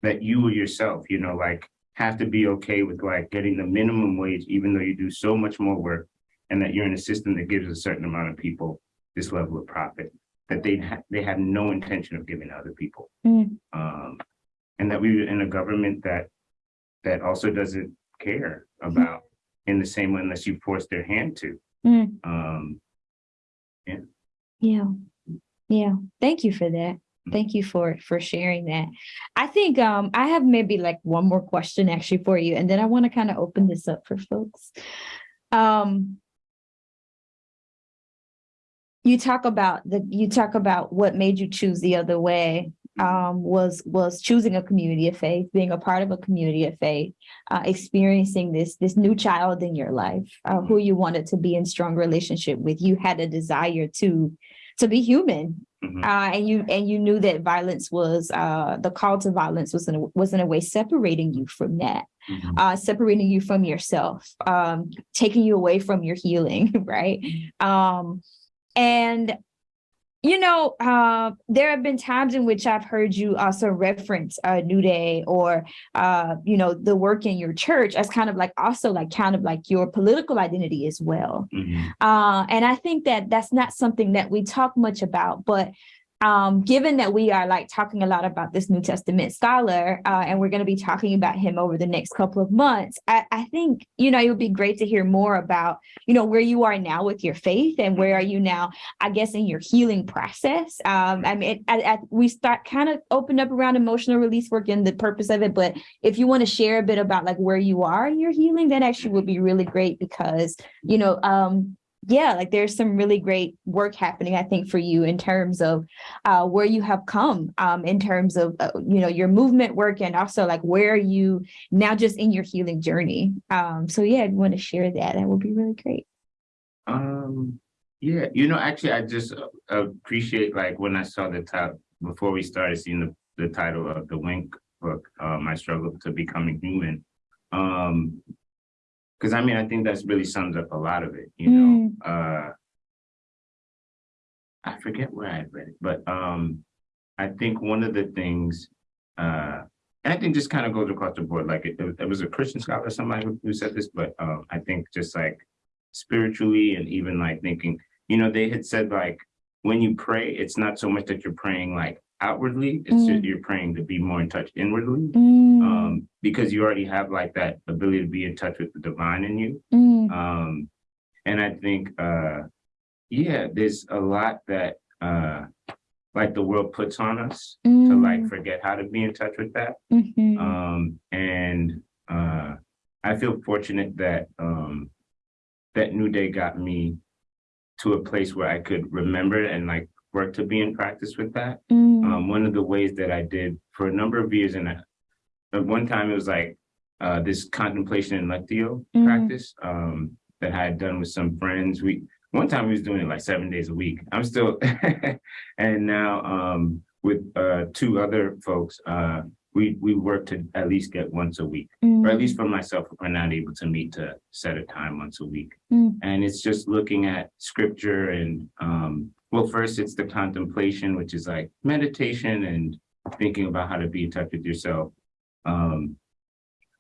that you yourself, you know, like have to be okay with like getting the minimum wage, even though you do so much more work. And that you're in a system that gives a certain amount of people this level of profit that they ha- they have no intention of giving to other people. Mm. Um, and that we're in a government that that also doesn't care about in the same way unless you force their hand to. Mm. Um, Yeah, yeah. Thank you for that. Thank you for for sharing that. I think um I have maybe like one more question actually for you, and then I want to kind of open this up for folks. Um, you talk about the you talk about what made you choose the other way um was was choosing a community of faith being a part of a community of faith uh experiencing this this new child in your life uh, who you wanted to be in strong relationship with. You had a desire to to be human Mhm. uh and you and you knew that violence was uh the call to violence was in a, was in a way separating you from that mhm, uh, separating you from yourself, um, taking you away from your healing, right? Um, and you know, uh, there have been times in which I've heard you also reference uh, New Day or, uh, you know, the work in your church as kind of like also like kind of like your political identity as well. mhm. Uh, and I think that that's not something that we talk much about, but um, given that we are like talking a lot about this New Testament scholar, uh, and we're going to be talking about him over the next couple of months, I, I think, you know, it would be great to hear more about, you know, where you are now with your faith and where are you now, I guess, in your healing process. Um, I mean, I, I, we start kind of opened up around emotional release work and the purpose of it, but if you want to share a bit about like where you are in your healing, that actually would be really great because, you know, um, yeah, like there's some really great work happening, I think, for you in terms of uh, where you have come, um, in terms of uh, you know your movement work, and also like where are you now, just in your healing journey. Um, so yeah, I'd want to share that. That would be really great. Um, yeah, you know, actually, I just uh, appreciate like when I saw the title before we started seeing the, the title of the Wink book, um, I struggled to becoming human. Um, because I mean, I think that's really sums up a lot of it, you know. Uh, I forget where I read it, but um, I think one of the things, uh, and I think just kind of goes across the board. Like it, it was a Christian scholar, somebody who, who said this, but um, I think just like spiritually and even like thinking, you know, they had said like when you pray, it's not so much that you're praying like outwardly, it's just you're praying to be more in touch inwardly. Mm, Um, because you already have like that ability to be in touch with the divine in you. mm, Um, and I think, uh, yeah, there's a lot that, uh, like the world puts on us to mm, like forget how to be in touch with that. mhm, Um, and, uh, I feel fortunate that, um, that New Day got me to a place where I could remember and like work to be in practice with that. mm, Um, one of the ways that I did for a number of years, and at one time it was like uh, this contemplation and lectio Mhm. practice um, that I had done with some friends. We one time we was doing it like seven days a week. I'm still, and now um, with uh, two other folks, uh, we we work to at least get once a week, or at mm, least for myself, we're not able to meet to set a time once a week. Mm. And it's just looking at scripture and, um, well, first it's the contemplation, which is like meditation and thinking about how to be in touch with yourself. Um,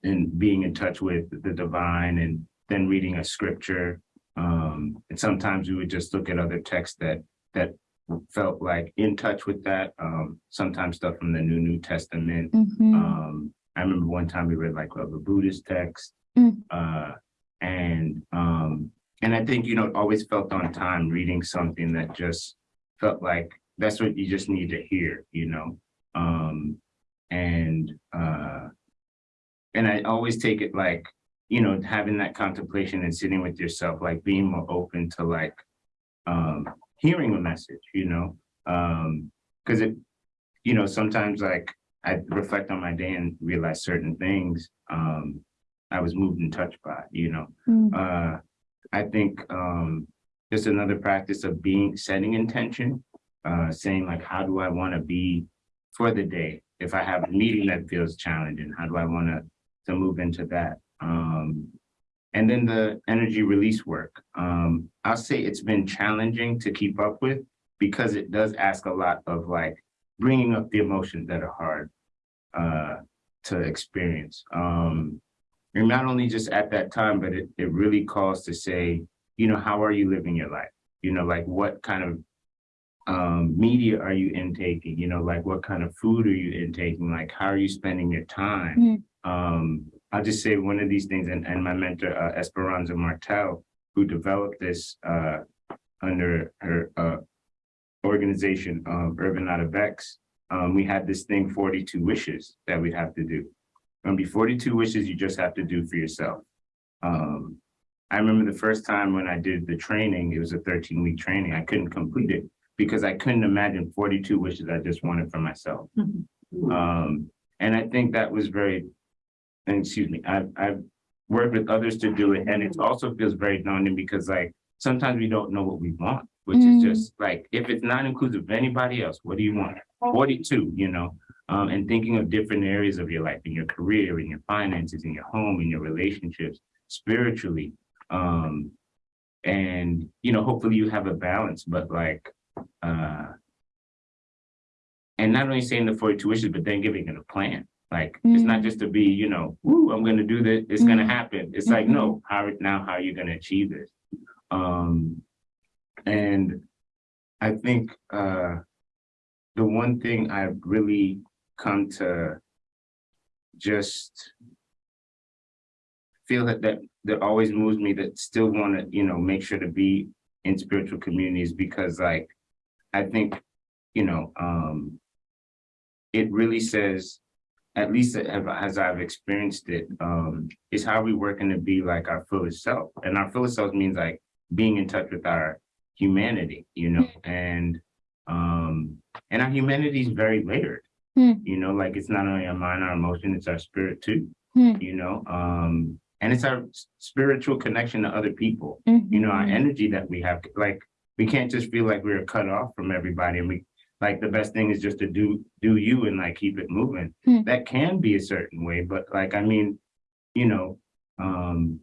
and being in touch with the divine and then reading a scripture. Um, and sometimes we would just look at other texts that, that felt like in touch with that. Um, sometimes stuff from the New New Testament. mhm, Um, I remember one time we read like a Buddhist text. Mm. Uh, and, um, and I think, you know, always felt on time reading something that just felt like that's what you just need to hear, you know? Um, and, uh, and I always take it like, you know, having that contemplation and sitting with yourself, like being more open to like, um, hearing a message, you know? Um, cause it, you know, sometimes like I reflect on my day and realize certain things, um, I was moved and touched by, you know? mm, Uh, I think, um, just another practice of being, setting intention, uh, saying like, how do I want to be for the day? If I have a meeting that feels challenging, how do I want to, to move into that? Um, and then the energy release work. Um, I'll say it's been challenging to keep up with because it does ask a lot of like bringing up the emotions that are hard uh, to experience. Um, and not only just at that time, but it, it really calls to say, you know, how are you living your life? You know, like what kind of um, media are you intaking? You know, like what kind of food are you intaking? Like, how are you spending your time? Um, I'll just say one of these things, and, and my mentor, uh, Esperanza Martell, who developed this uh, under her uh, organization, Urban Out of X, um, we had this thing, 42 wishes that we'd have to do. Gonna be 42 wishes you just have to do for yourself. Um, I remember the first time when I did the training, it was a 13 week training. I couldn't complete it because I couldn't imagine 42 wishes I just wanted for myself. Um, and I think that was very, and excuse me, I've, I've worked with others to do it and it also feels very daunting because like, sometimes we don't know what we want, which is Mm. just like, if it's not inclusive of anybody else, what do you want? Forty-two, you know, um, and thinking of different areas of your life, in your career, in your finances, in your home, in your relationships, spiritually. Um, and, you know, hopefully you have a balance, but like, uh, and not only saying the forty-two wishes, but then giving it a plan. Like, it's not just to be, you know, woo, I'm gonna do this, it's gonna Mhm. happen. It's like, no, how, now, how are you gonna achieve this? Um, and I think, uh, the one thing I've really come to just feel that, that, that always moves me, that still want to, you know, make sure to be in spiritual communities because like, I think, you know, um, it really says, at least as as I've experienced it, um, is how we work working to be like our fullest self. And our fullest self means like being in touch with our humanity, you know, and um, and our humanity is very layered. Hmm. You know, like it's not only our mind, our emotion, it's our spirit too. Hmm. You know, um, and it's our spiritual connection to other people. You know, our Mhm. energy that we have, like we can't just feel like we're cut off from everybody, and we like the best thing is just to do do you and like keep it moving. Hmm. That can be a certain way, but like I mean, you know, um,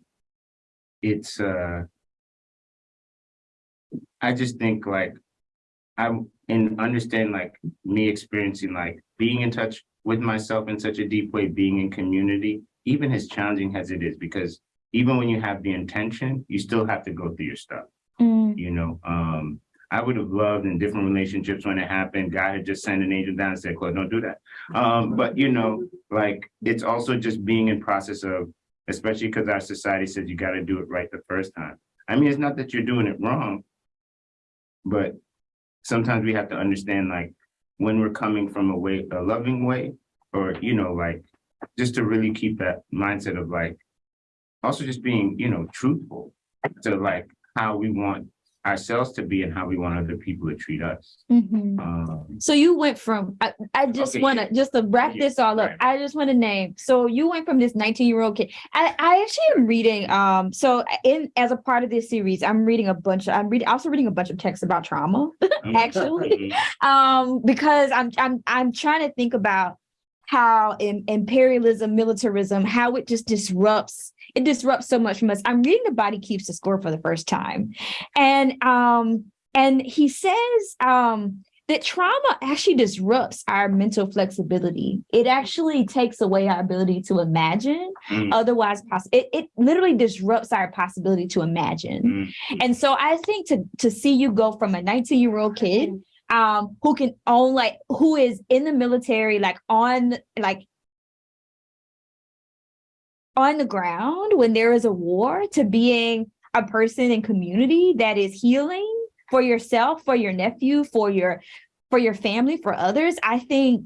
it's uh, I just think like I'm in understand like me experiencing like being in touch with myself in such a deep way, being in community, even as challenging as it is, because even when you have the intention, you still have to go through your stuff, Mm, you know? Um, I would have loved in different relationships when it happened, God had just sent an angel down and said, Claude, don't do that. Um, but you know, like, it's also just being in process of, especially because our society says you gotta do it right the first time. I mean, it's not that you're doing it wrong, but sometimes we have to understand like when we're coming from a way, a loving way, or, you know, like, just to really keep that mindset of like, also just being, you know, truthful to like how we want ourselves to be and how we want other people to treat us. mhm. Um, So you went from, I, I just Okay, wanna, just to wrap Yeah, this all up, right. I just wanna name, so you went from this nineteen year old kid. I, I actually am reading, um, so in, as a part of this series, I'm reading a bunch, of I'm reading, also reading a bunch of texts about trauma. Actually. Um, because I'm, I'm, I'm trying to think about how in, imperialism, militarism, how it just disrupts, it disrupts so much from us. I'm reading The Body Keeps the Score for the first time. And, um, and he says, um, that trauma actually disrupts our mental flexibility. It actually takes away our ability to imagine Mm. otherwise possible. It, it literally disrupts our possibility to imagine. Mm. And so I think to to see you go from a 19 year old kid um who can own like who is in the military like on like on the ground when there is a war to being a person in community that is healing for yourself for your nephew for your for your family for others i think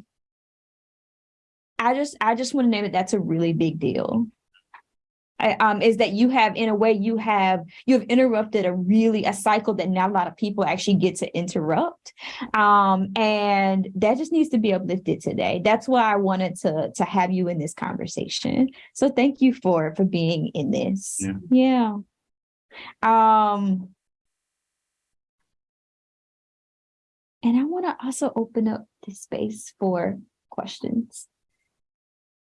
i just i just want to name it that's a really big deal um, is that you have in a way you have you have interrupted a really a cycle that not a lot of people actually get to interrupt. Um, and that just needs to be uplifted today. That's why i wanted to to have you in this conversation. So thank you for for being in this. Yeah. yeah. Um and i want to also open up this space for questions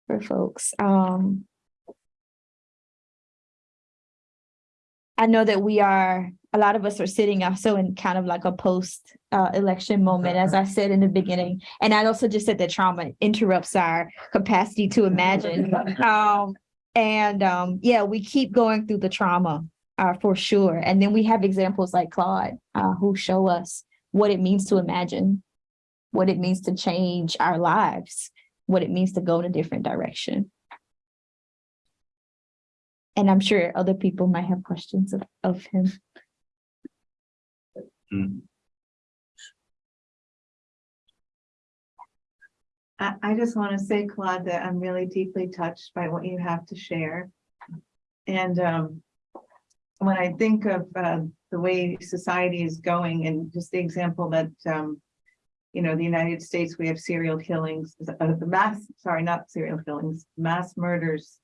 for folks. Um I know that we are, a lot of us are sitting also in kind of like a post uh election moment, as I said in the beginning. And I also just said that trauma interrupts our capacity to imagine. Um, and um, yeah, we keep going through the trauma uh for sure. And then we have examples like Claude uh who show us what it means to imagine, what it means to change our lives, what it means to go in a different direction. And I'm sure other people might have questions of, of him. Mm, I, I just want to say, Claude, that I'm really deeply touched by what you have to share. And um, when I think of uh, the way society is going and just the example that um, you know, the United States, we have serial killings, uh, the mass, sorry, not serial killings, mass murders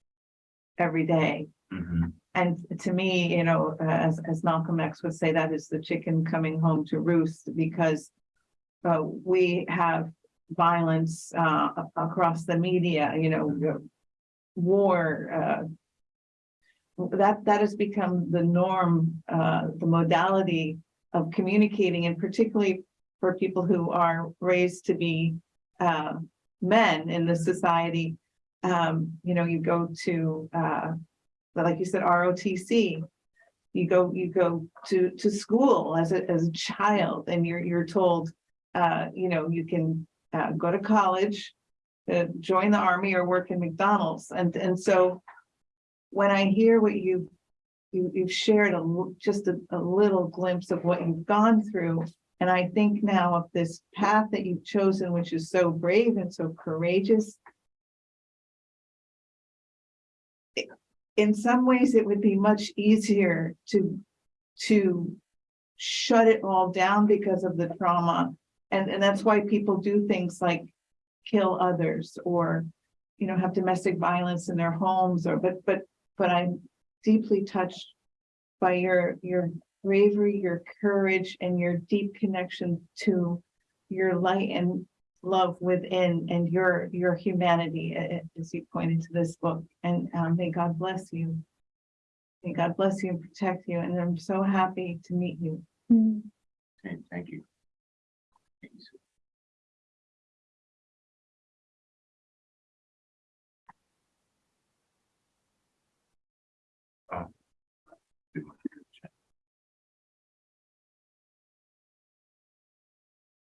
every day. Mhm, And to me, you know, uh, as, as Malcolm X would say, that is the chicken coming home to roost because uh, we have violence uh, across the media, you know, war. uh, That, that has become the norm, uh, the modality of communicating and particularly for people who are raised to be uh, men in the society. Um, you know, you go to like you said, ROTC. You go, you go to, to school as a, as a child and you're, you're told, uh, you know, you can, uh, go to college. Uh, join the army or work in McDonald's and, and so. When I hear what you, you, you've shared a, just a, a little glimpse of what you've gone through. And I think now of this path that you've chosen, which is so brave and so courageous. In some ways, it would be much easier to, to shut it all down because of the trauma. And, and that's why people do things like kill others or, you know, have domestic violence in their homes or, but, but, but I'm deeply touched by your, your bravery, your courage and your deep connection to your light and love within and your, your humanity, a- a- as you pointed to this book. And um, may God bless you. May God bless you and protect you. And I'm so happy to meet you. Mm. okay, thank you. Thank you. Oh.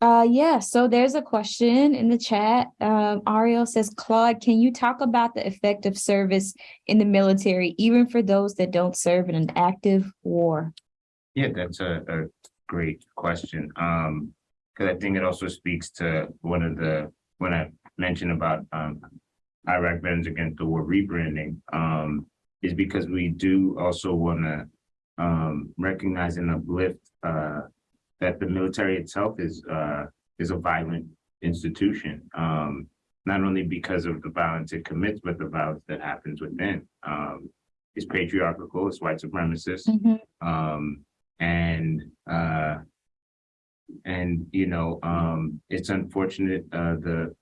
Uh, yeah, so there's a question in the chat. Um, Ariel says, Claude, can you talk about the effect of service in the military, even for those that don't serve in an active war? Yeah, that's a, a great question. Um, because I think it also speaks to one of the, when I mentioned about, um, Iraq Veterans Against the War rebranding, um, is because we do also wanna, um, recognize and uplift, uh, that the military itself is, uh, is a violent institution. Um, not only because of the violence it commits, but the violence that happens within. Um, it's patriarchal, it's white supremacist. Um, and, uh, and, you know, um, it's unfortunate, uh, the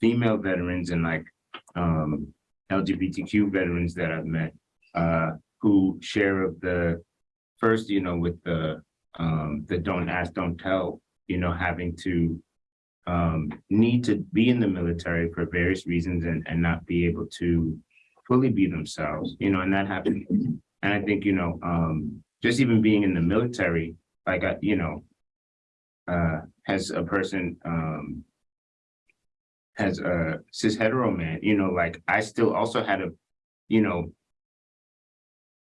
female veterans and like, um, LGBTQ veterans that I've met, uh, who share of the, first, you know, with the, um, the don't ask, don't tell, you know, having to, um, need to be in the military for various reasons and, and not be able to fully be themselves, you know, and that happened. And I think, you know, um, just even being in the military, like, I, you know, uh, as a person, um, as a cis hetero man, you know, like I still also had to, you know,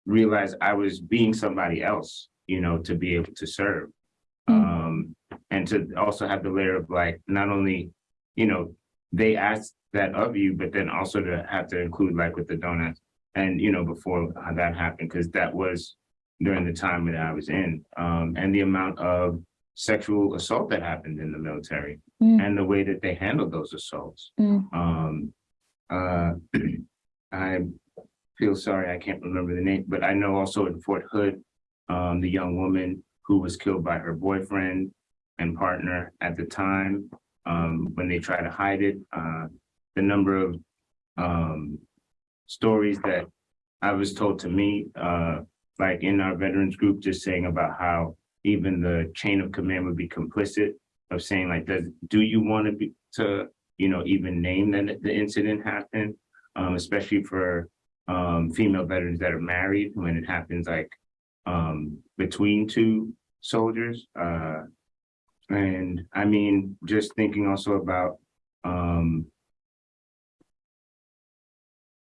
realize I was being somebody else, you know, to be able to serve. Mm. Um, and to also have the layer of like, not only, you know, they ask that of you, but then also to have to include like with the donuts. And, you know, before that happened, because that was during the time that I was in, um, and the amount of sexual assault that happened in the military Mm. and the way that they handled those assaults. Mm. Um, uh, I feel sorry, I can't remember the name, but I know also in Fort Hood, um, the young woman who was killed by her boyfriend and partner at the time, um, when they tried to hide it, uh, the number of, um, stories that I was told to me, uh, like in our veterans group, just saying about how even the chain of command would be complicit of saying like, does, do you want to be, to, you know, even name that the incident happened? Um, especially for, um, female veterans that are married when it happens like, um, between two soldiers. Uh, and I mean, just thinking also about, um,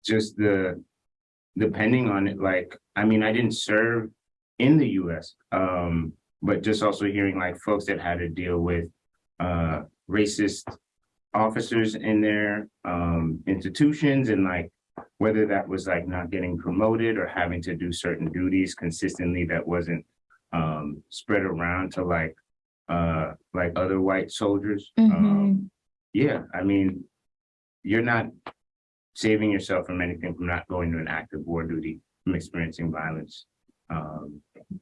just the, depending on it, like, I mean, I didn't serve in the US, um, but just also hearing like folks that had to deal with, uh, racist officers in their, um, institutions and like, whether that was like not getting promoted or having to do certain duties consistently that wasn't, um, spread around to like, uh, like other white soldiers. Um, Mhm. yeah, I mean, you're not saving yourself from anything from not going to an active war duty, from experiencing violence um,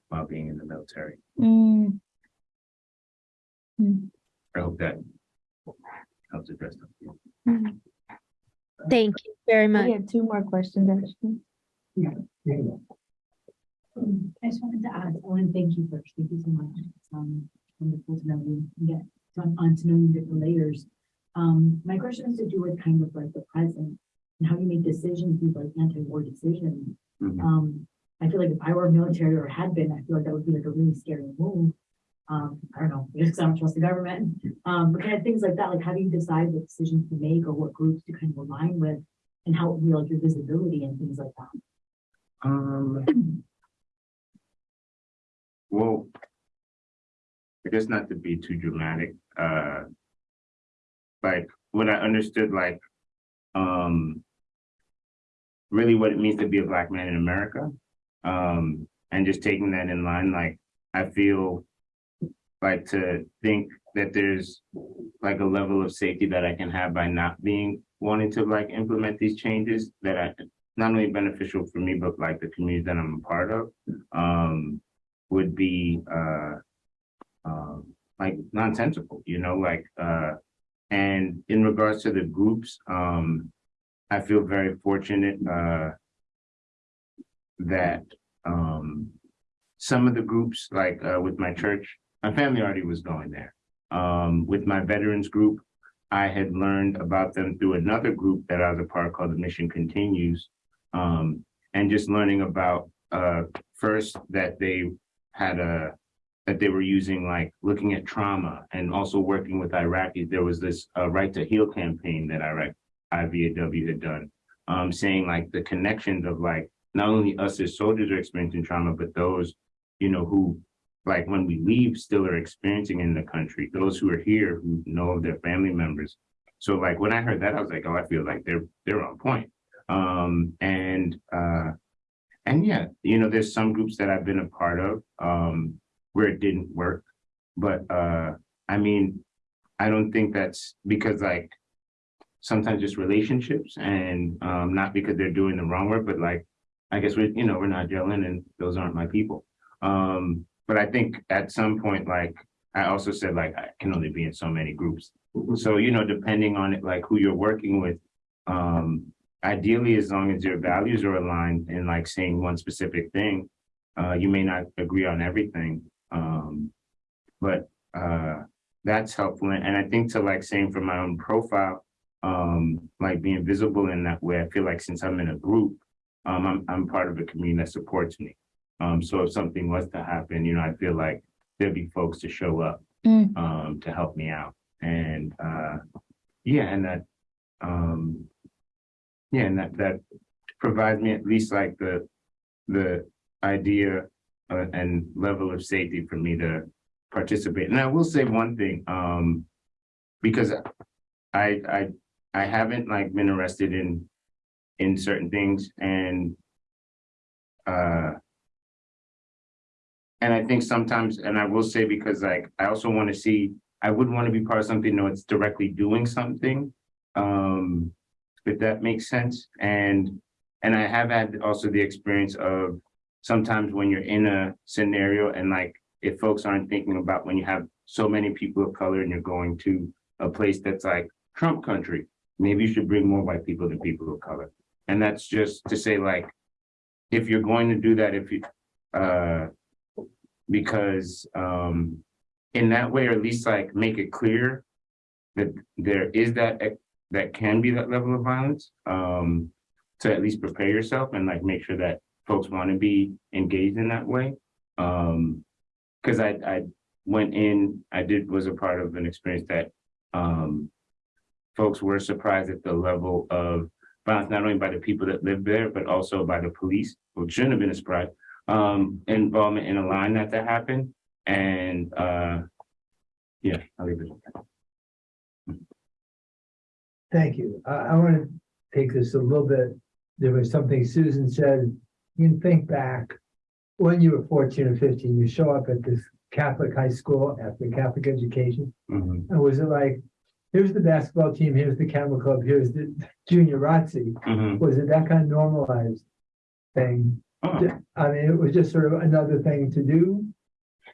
while being in the military. Mm. I hope that helps address that. Mm. Thank you very much. We have two more questions, actually. Um, I just wanted to add, I want to thank you first. Thank you so much. It's um wonderful to know you and get on, on to know you different layers. Um, my question has to do with kind of like the present and how you make decisions, these like anti-war decisions. Mhm. Um, I feel like if I were military or had been, I feel like that would be like a really scary move. Um, I don't know, because I don't trust the government. Um, but kind of things like that, like how do you decide what decisions to make or what groups to kind of align with? And how, you know, like your visibility and things like that. Um, well, I guess not to be too dramatic, uh, like when I understood like, um, really what it means to be a black man in America, um, and just taking that in line, like I feel like to think that there's like a level of safety that I can have by not being wanting to like implement these changes that I not only beneficial for me, but like the community that I'm a part of, um, would be, uh, um, like nonsensical, you know, like, uh, and in regards to the groups, um, I feel very fortunate, uh, that, um, some of the groups, like, uh, with my church, my family already was going there. Um, with my veterans group, I had learned about them through another group that I was a part called the Mission Continues, um, and just learning about, uh, first that they had a, that they were using like looking at trauma and also working with Iraqis. There was this, uh, Right to Heal campaign that Iraq, IVAW had done, um, saying like the connections of like, not only us as soldiers are experiencing trauma, but those, you know, who like when we leave still are experiencing in the country, those who are here who know of their family members. So like when I heard that, I was like, oh, I feel like they're, they're on point. Um, and, uh, and yeah, you know, there's some groups that I've been a part of, um, where it didn't work. But, uh, I mean, I don't think that's because like, sometimes just relationships and, um, not because they're doing the wrong work, but like, I guess we're, you know, we're not gelling and those aren't my people. Um, but I think at some point, like, I also said, like, I can only be in so many groups. So, you know, depending on it, like who you're working with, um, ideally, as long as your values are aligned and like saying one specific thing, uh, you may not agree on everything. Um, but, uh, that's helpful. And I think to like saying for my own profile, um, like being visible in that way, I feel like since I'm in a group, um, I'm, I'm part of a community that supports me. Um, so if something was to happen, you know, I feel like there'd be folks to show up, Mm. um, to help me out. And, uh, yeah, and that, um, yeah, and that, that provides me at least like the, the idea uh, and level of safety for me to participate. And I will say one thing, um, because I, I, I haven't like been arrested in, in certain things and, uh, and I think sometimes, and I will say because like, I also want to see, I wouldn't want to be part of something that's directly doing something. Um, if that makes sense. And, and I have had also the experience of sometimes when you're in a scenario and like, if folks aren't thinking about when you have so many people of color and you're going to a place that's like Trump country, maybe you should bring more white people than people of color. And that's just to say like, if you're going to do that, if you, uh, because, um, in that way, or at least like make it clear that there is that, that can be that level of violence, um, to at least prepare yourself and like make sure that folks want to be engaged in that way. Um, cause I, I went in, I did, was a part of an experience that, um, folks were surprised at the level of violence, not only by the people that live there, but also by the police, which shouldn't have been a surprise, um, involvement in allowing that to happen. And, uh, yeah, I'll leave it at that. Thank you. I, I want to take this a little bit. There was something Susan said. You can think back when you were fourteen or fifteen, you show up at this Catholic high school after Catholic education. Mhm, And was it like, here's the basketball team, here's the camel club, here's the junior ROTC? mhm. Was it that kind of normalized thing? I mean, it was just sort of another thing to do.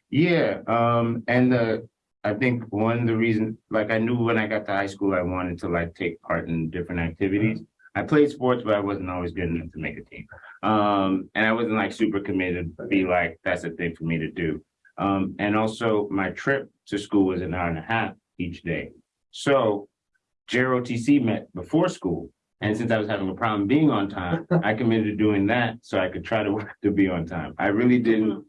Yeah, um, and the, I think one of the reasons, like I knew when I got to high school, I wanted to like take part in different activities. I played sports, but I wasn't always good enough to make a team. Um, and I wasn't like super committed to be like, that's a thing for me to do. Um, and also my trip to school was an hour and a half each day. So JROTC met before school. And since I was having a problem being on time, I committed to doing that so I could try to work to be on time. I really didn't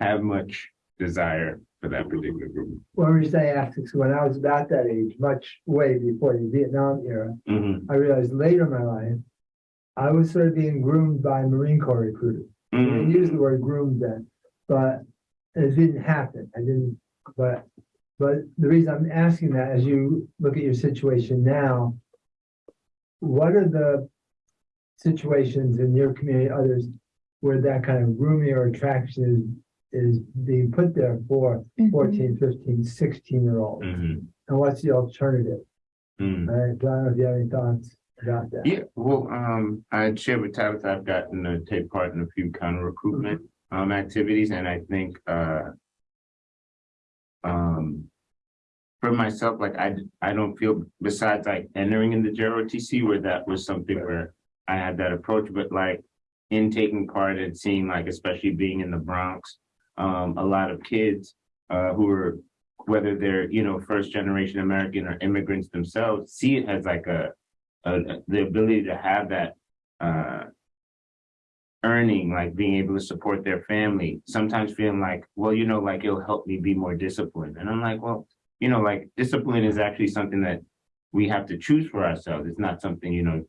have much desire for that particular group. One reason I asked is when I was about that age, much way before the Vietnam era, Mhm, I realized later in my life, I was sort of being groomed by Marine Corps recruiters. I didn't mhm, use the word groomed then, but it didn't happen. I didn't, but, but the reason I'm asking that, as you look at your situation now, what are the situations in your community, others, where that kind of grooming or attraction is, is being put there for Mhm. 14, 15, 16 year olds? mhm, And what's the alternative? mhm. I don't if you have any thoughts about that. Yeah, well, um, I shared with Tabitha, I've gotten to take part in a few counter recruitment, um, activities, and I think, uh. Um. For myself, like, I, I don't feel, besides like entering in the JROTC where that was something where I had that approach, but like. In taking part and seeing like, especially being in the Bronx, um, a lot of kids, uh, who are. Whether they're, you know, first generation American or immigrants themselves, see it as like a uh, the ability to have that uh earning like being able to support their family sometimes feeling like well you know like it'll help me be more disciplined and i'm like well you know like discipline is actually something that we have to choose for ourselves it's not something you know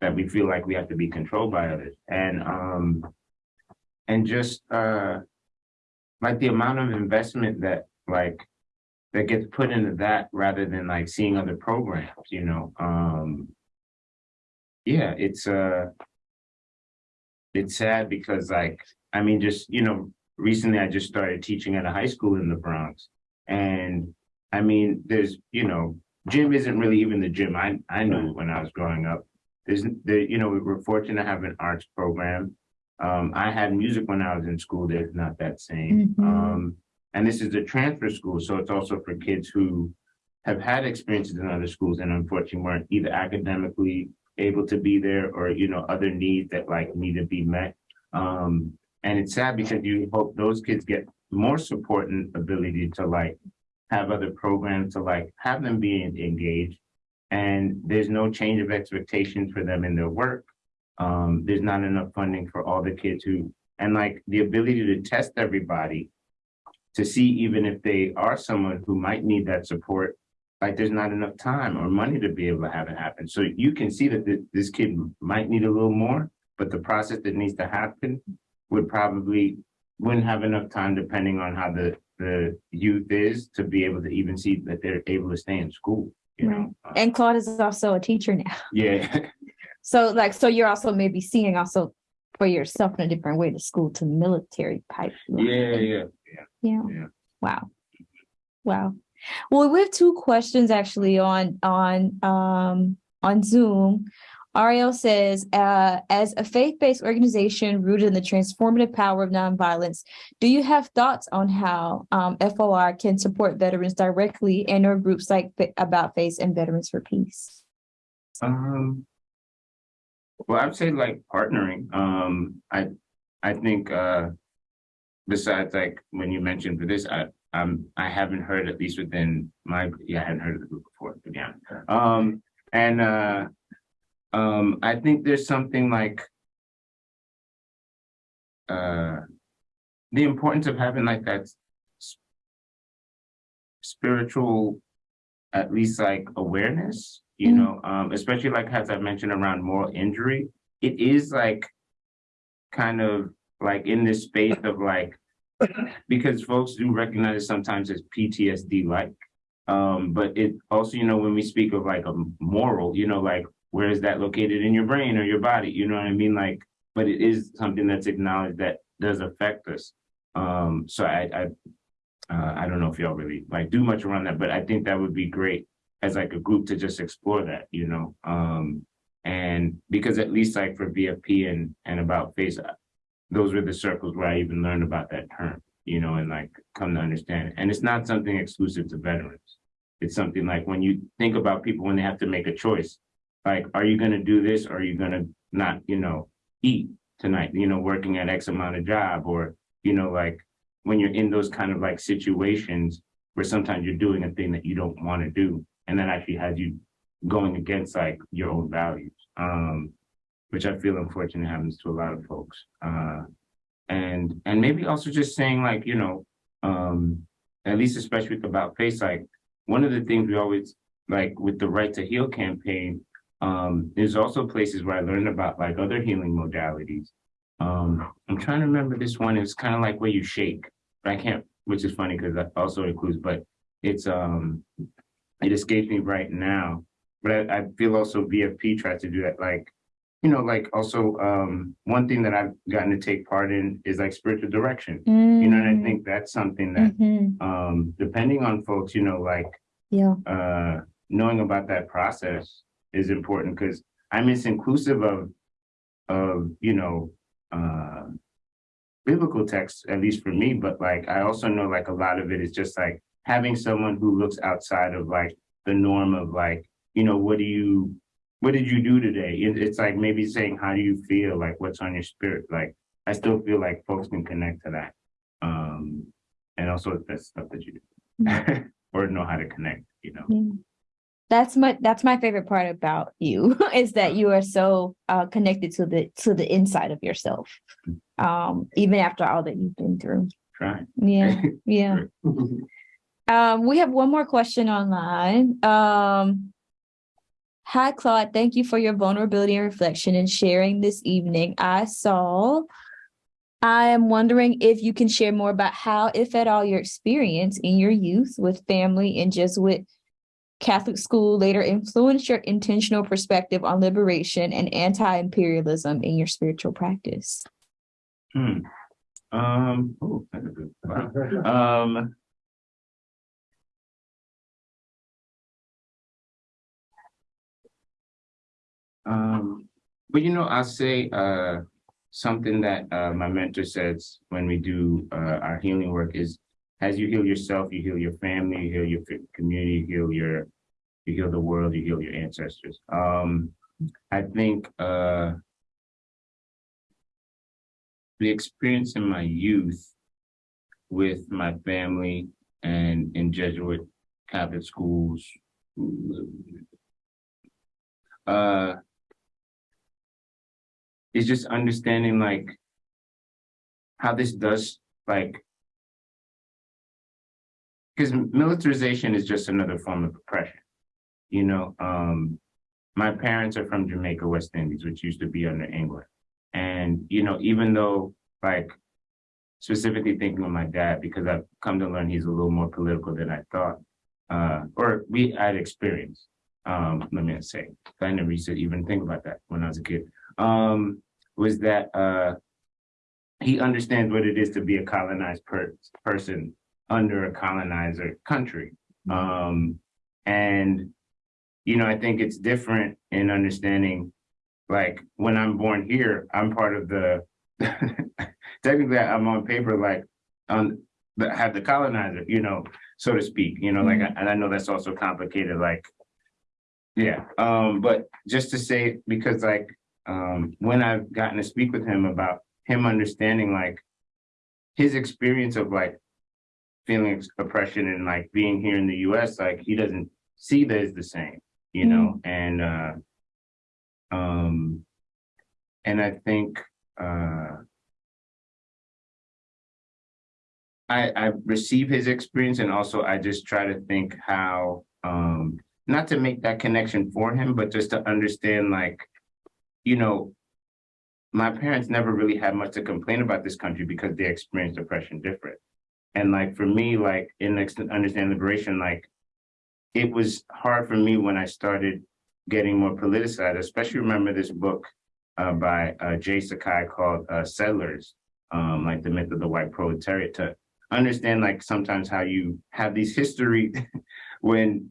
that we feel like we have to be controlled by others and um and just uh like the amount of investment that like that gets put into that rather than like seeing other programs you know um yeah, it's uh it's sad because like, I mean, just, you know, recently I just started teaching at a high school in the Bronx. And I mean, there's, you know, gym isn't really even the gym I I knew when I was growing up. There's the, you know, we were fortunate to have an arts program. Um, I had music when I was in school, there's not that same. Mhm. Um, and this is a transfer school, so it's also for kids who have had experiences in other schools and unfortunately weren't either academically able to be there or, you know, other needs that like need to be met. Um, and it's sad because you hope those kids get more support and ability to like have other programs to like have them be engaged. And there's no change of expectations for them in their work. Um, there's not enough funding for all the kids who, and like the ability to test everybody to see even if they are someone who might need that support like there's not enough time or money to be able to have it happen. So you can see that thi- this kid might need a little more, but the process that needs to happen would probably wouldn't have enough time depending on how the the youth is to be able to even see that they're able to stay in school, you know? Uh, And Claude is also a teacher now. Yeah, So like, so you're also maybe seeing also for yourself in a different way, the school to military pipeline. yeah, yeah. Yeah. Yeah. Wow. Wow. Well, we have two questions actually on, on, um, on Zoom. Ariel says, uh, as a faith-based organization rooted in the transformative power of nonviolence, do you have thoughts on how, um, FOR can support veterans directly and or groups like About Face and Veterans for Peace? Um. Well, I'd say like partnering, um, I, I think, uh. besides like when you mentioned for this, I, um, I haven't heard at least within my, yeah, I hadn't heard of the group before, to be honest. Um, and, uh, um, I think there's something like, uh, the importance of having like that spiritual, at least like awareness, you Mm. know, um, especially like as I mentioned around moral injury, it is like kind of like in this space of like, because folks do recognize it sometimes as PTSD like. Um, but it also, you know, when we speak of like a moral, you know, like where is that located in your brain or your body? You know what I mean? Like, but it is something that's acknowledged that does affect us. Um, so I, I, uh, I don't know if y'all really like do much around that, but I think that would be great as like a group to just explore that, you know? Um, and because at least like for VFP and, and about face, uh, those were the circles where I even learned about that term, you know, and like come to understand it. And it's not something exclusive to veterans. It's something like when you think about people when they have to make a choice, like, are you gonna do this? Or are you gonna not, you know, eat tonight, you know, working at X amount of job or, you know, like when you're in those kind of like situations where sometimes you're doing a thing that you don't want to do. And that actually has you going against like your own values. Um, which I feel unfortunately happens to a lot of folks. Uh, and, and maybe also just saying like, you know, um, at least especially with about face, like one of the things we always like with the Right to Heal campaign, um, there's also places where I learned about like other healing modalities. Um, I'm trying to remember this one. It's kind of like where you shake. But I can't, which is funny because that also includes, but it's um, it escapes me right now. But I, I feel also VFP tries to do that, like, you know, like also um, one thing that I've gotten to take part in is like spiritual direction. You know, and I think that's something that Mhm. um, depending on folks, you know, like Yeah. uh, knowing about that process is important because I mean, it's inclusive of, of, you know, uh, biblical texts, at least for me, but like, I also know like a lot of it is just like having someone who looks outside of like the norm of like, you know, what do you, what did you do today? It- it's like maybe saying, how do you feel? Like, what's on your spirit? Like, I still feel like folks can connect to that. Um, and also that's stuff that you do. or know how to connect, you know. Yeah. That's my that's my favorite part about you is that you are so uh connected to the to the inside of yourself. Um, even after all that you've been through. Trying. Yeah, yeah. Um, we have one more question online. Um. Hi, Claude. Thank you for your vulnerability and reflection and sharing this evening. I saw. I am wondering if you can share more about how, if at all, your experience in your youth with family and Jesuit Catholic school later influenced your intentional perspective on liberation and anti-imperialism in your spiritual practice. Hmm. Um, oh, that's a good, wow. Um. Um, but you know, I'll say, uh, something that, uh, my mentor says when we do, uh, our healing work is, as you heal yourself, you heal your family, you heal your community, you heal your, you heal the world, you heal your ancestors. Um, I think, uh, the experience in my youth with my family and in Jesuit Catholic schools. Uh, is just understanding like how this does like because militarization is just another form of oppression. You know, um, my parents are from Jamaica, West Indies, which used to be under England. And, you know, even though like specifically thinking of my dad, because I've come to learn he's a little more political than I thought, uh, or we had experience. Um, let me say, I never used to even think about that when I was a kid. Um, was that uh, he understands what it is to be a colonized per- person under a colonizer country. Um, and, you know, I think it's different in understanding like when I'm born here, I'm part of the technically I'm on paper like on the have the colonizer, you know, so to speak, you know, like and I know that's also complicated, like yeah. Um, but just to say because like um when I've gotten to speak with him about him understanding like his experience of like feeling oppression and like being here in the US, like he doesn't see that as the same, you know, and uh um and I think uh I I receive his experience and also I just try to think how um not to make that connection for him, but just to understand like, you know, my parents never really had much to complain about this country because they experienced oppression different. And like for me, like in understand liberation, like it was hard for me when I started getting more politicized, especially remember this book uh, by uh, J. Sakai called uh, Settlers, um, like the myth of the white proletariat to understand like sometimes how you have these history when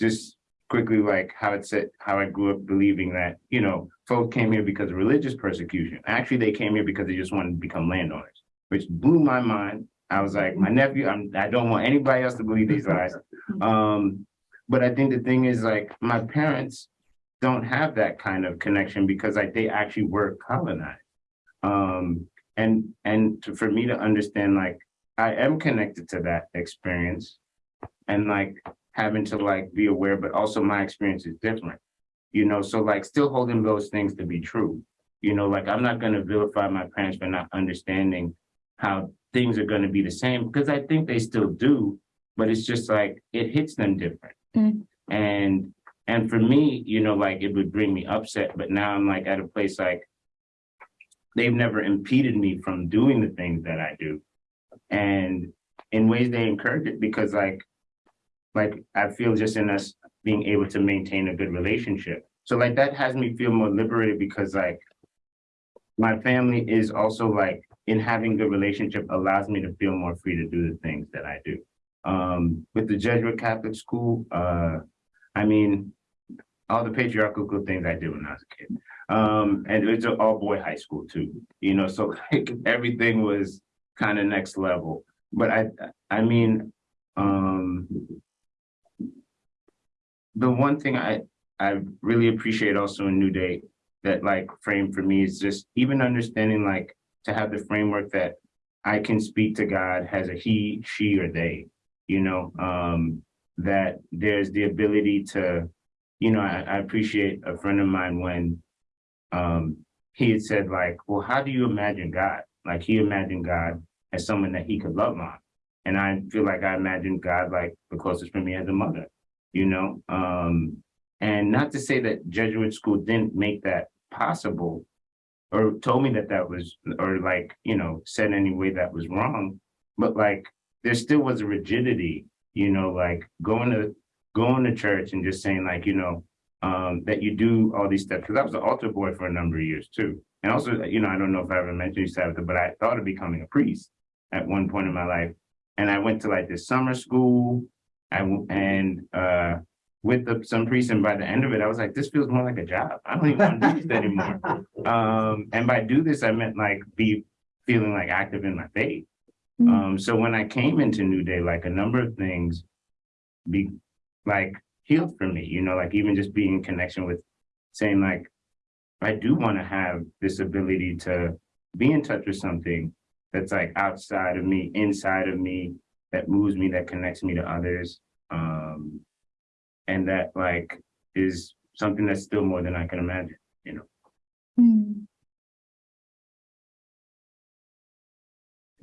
just quickly like how it said how I grew up believing that you know folk came here because of religious persecution. Actually, they came here because they just wanted to become landowners, which blew my mind. I was like, my nephew, I'm, I don't want anybody else to believe these lies. Um, but I think the thing is like my parents don't have that kind of connection because like they actually were colonized. Um, and and to, for me to understand like I am connected to that experience and like having to like be aware, but also my experience is different. You know, so like still holding those things to be true. You know, like I'm not gonna vilify my parents for not understanding how things are gonna be the same, because I think they still do, but it's just like it hits them different. Mm. And and for me, you know, like it would bring me upset, but now I'm like at a place like they've never impeded me from doing the things that I do. And in ways they encourage it because like like I feel just in us being able to maintain a good relationship. So like that has me feel more liberated because like my family is also like in having good relationship allows me to feel more free to do the things that I do. Um, with the Jesuit Catholic school, uh, I mean, all the patriarchal things I did when I was a kid. Um, and it's an all boy high school too, you know, so like everything was kind of next level. But I, I mean, um, the one thing I, I really appreciate also in New Day that like frame for me is just even understanding like to have the framework that I can speak to God as a he, she, or they, you know, um, that there's the ability to, you know, I, I appreciate a friend of mine when um, he had said like, well, how do you imagine God? Like he imagined God as someone that he could love on. And I feel like I imagined God like the closest for me as a mother, you know? Um, and not to say that Jesuit school didn't make that possible or told me that that was, or like, you know, said any way that was wrong, but like, there still was a rigidity, you know, like going to, going to church and just saying like, you know, um, that you do all these steps, because I was an altar boy for a number of years too. And also, you know, I don't know if I ever mentioned you, Tabitha, but I thought of becoming a priest at one point in my life. And I went to like this summer school, I, and, uh, with the, some priests, and by the end of it, I was like, this feels more like a job. I don't even want to do this anymore. Um, and by do this, I meant like be feeling like active in my faith. Mm. Um, so when I came into New Day, like a number of things be like healed for me, you know, like even just being in connection with saying like, I do want to have this ability to be in touch with something that's like outside of me, inside of me, that moves me, that connects me to others. Um, and that like is something that's still more than I can imagine. You know? Mm.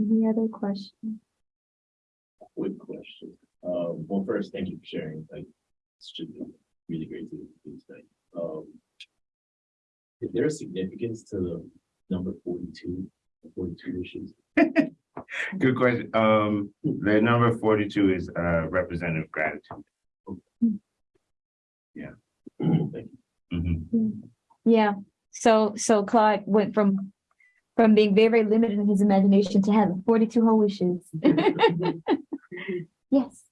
Any other questions? Quick question. Um, well, first, thank you for sharing, like, it's just really great to do tonight. Um. Is there a significance to the number 42, 42 issues? Good question. Um, the number forty-two is uh representative gratitude. Thank you. Mhm. Yeah, so, so Claude went from, from being very, very limited in his imagination to having forty-two whole wishes. Yes.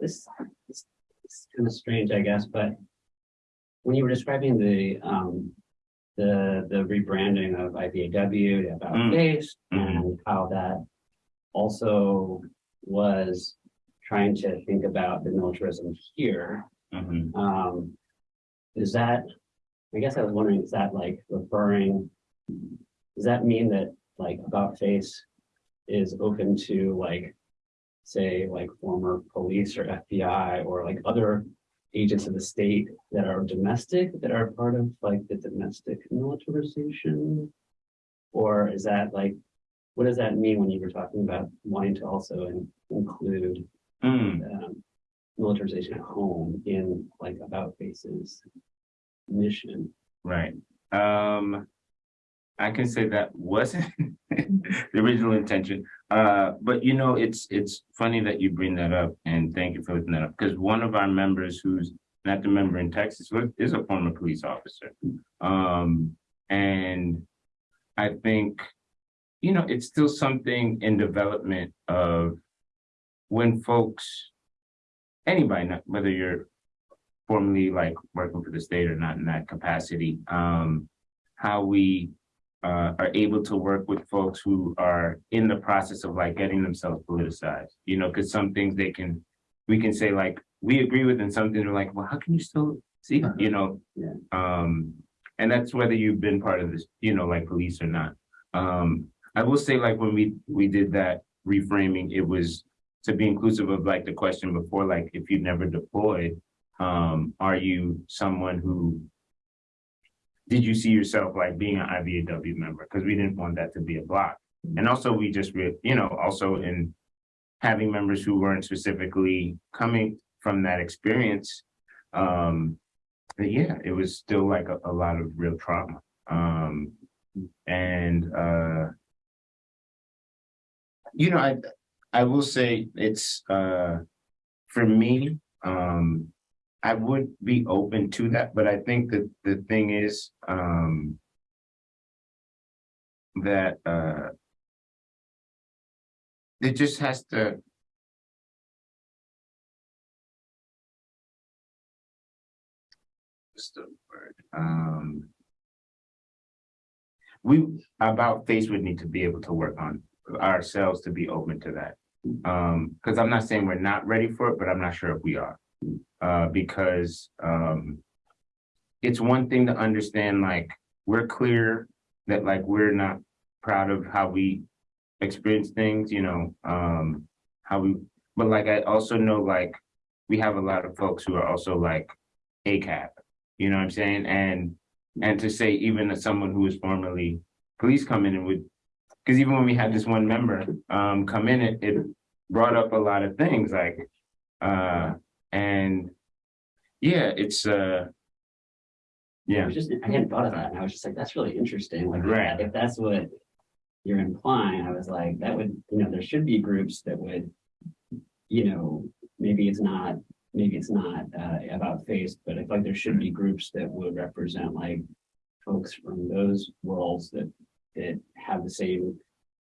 This, this is kind of strange, I guess, but when you were describing the, um, the, the rebranding of IVAW, the about Mm. face, Mhm. and how that also was trying to think about the militarism here, Mhm. um, is that, I guess I was wondering, is that like referring, does that mean that like about face is open to like, say, like former police or FBI or like other agents of the state that are domestic, that are part of like the domestic militarization? Or is that like, what does that mean when you were talking about wanting to also in- include Hmm, um, militarization at home in like about faces mission? right. Um, I can say that wasn't the original intention. Uh, but you know, it's, it's funny that you bring that up and thank you for looking that up. Because one of our members who's not the member in Texas is a former police officer. Um, and I think, you know, it's still something in development of when folks, anybody, whether you're formally like working for the state or not in that capacity, um, how we uh, are able to work with folks who are in the process of like getting themselves politicized, you know, because some things they can, we can say like, we agree with and some things are like, well, how can you still see, you know? Yeah. Um, and that's whether you've been part of this, you know, like police or not. Um, I will say like when we, we did that reframing, it was to be inclusive of like the question before, like if you've never deployed, um, are you someone who did you see yourself like being an IVAW member? Because we didn't want that to be a block. And also we just, you know, also in having members who weren't specifically coming from that experience. Um, but yeah, it was still like a, a lot of real trauma. Um, and, uh, you know, I, I will say it's, uh, for me, um, I would be open to that, but I think that the thing is, um. That, uh. It just has to. Um. We, about face would need to be able to work on ourselves to be open to that. Um, cause I'm not saying we're not ready for it, but I'm not sure if we are uh, because, um, it's one thing to understand, like, we're clear that like, we're not proud of how we experience things, you know, um, how we, but like, I also know, like, we have a lot of folks who are also like ACAB, you know what I'm saying? And, and to say even as someone who was formerly police come in and would, because even when we had this one member, um, come in, it, it brought up a lot of things, like, uh, and yeah, it's uh I yeah, was just, I hadn't thought of that, and I was just like, that's really interesting, like, if Right. that- if that's what you're implying, I was like, that would, you know, there should be groups that would, you know, maybe it's not, maybe it's not, uh, about face, but I feel like there should be groups that would represent like folks from those worlds that, that have the same,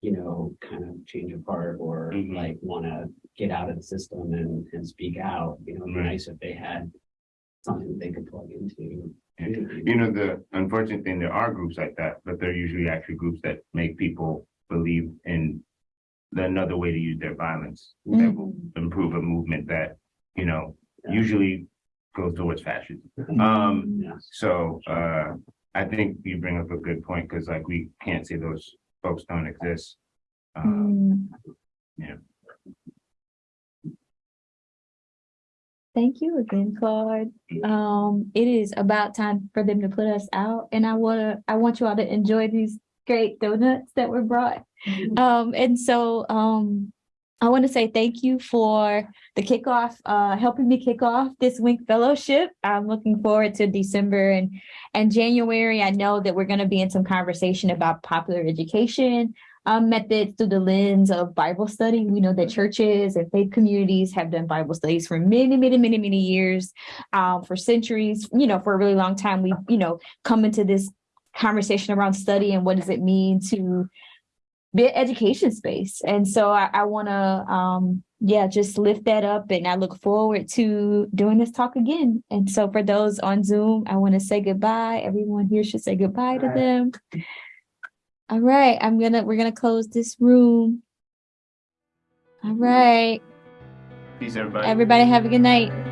you know, kind of change of heart or Mhm. like wanna get out of the system and, and speak out, you know, it'd be Right. nice if they had something that they could plug into. you know, the unfortunate thing, there are groups like that, but they're usually actually groups that make people believe in the another way to use their violence that will improve a movement that, you know, Yeah. usually goes towards fascism. Um, Yes. so uh I think you bring up a good point, because like we can't say those folks don't exist. Um, Mm. yeah. Thank you again, Claude. Um, it is about time for them to put us out and I wanna, I want you all to enjoy these great donuts that were brought. Um, and so, um, I want to say thank you for the kickoff, uh, helping me kick off this Wink Fellowship. I'm looking forward to December and, and January. I know that we're going to be in some conversation about popular education um, methods through the lens of Bible study. We know that churches and faith communities have done Bible studies for many, many, many, many years, um, for centuries, you know, for a really long time. We've, you know, come into this conversation around study and what does it mean to be an education space. And so I, I want to, um, yeah, just lift that up. And I look forward to doing this talk again. And so for those on Zoom, I want to say goodbye. Everyone here should say goodbye to Bye. them. All right, I'm gonna, we're gonna close this room. All right, Peace, everybody. everybody have a good night.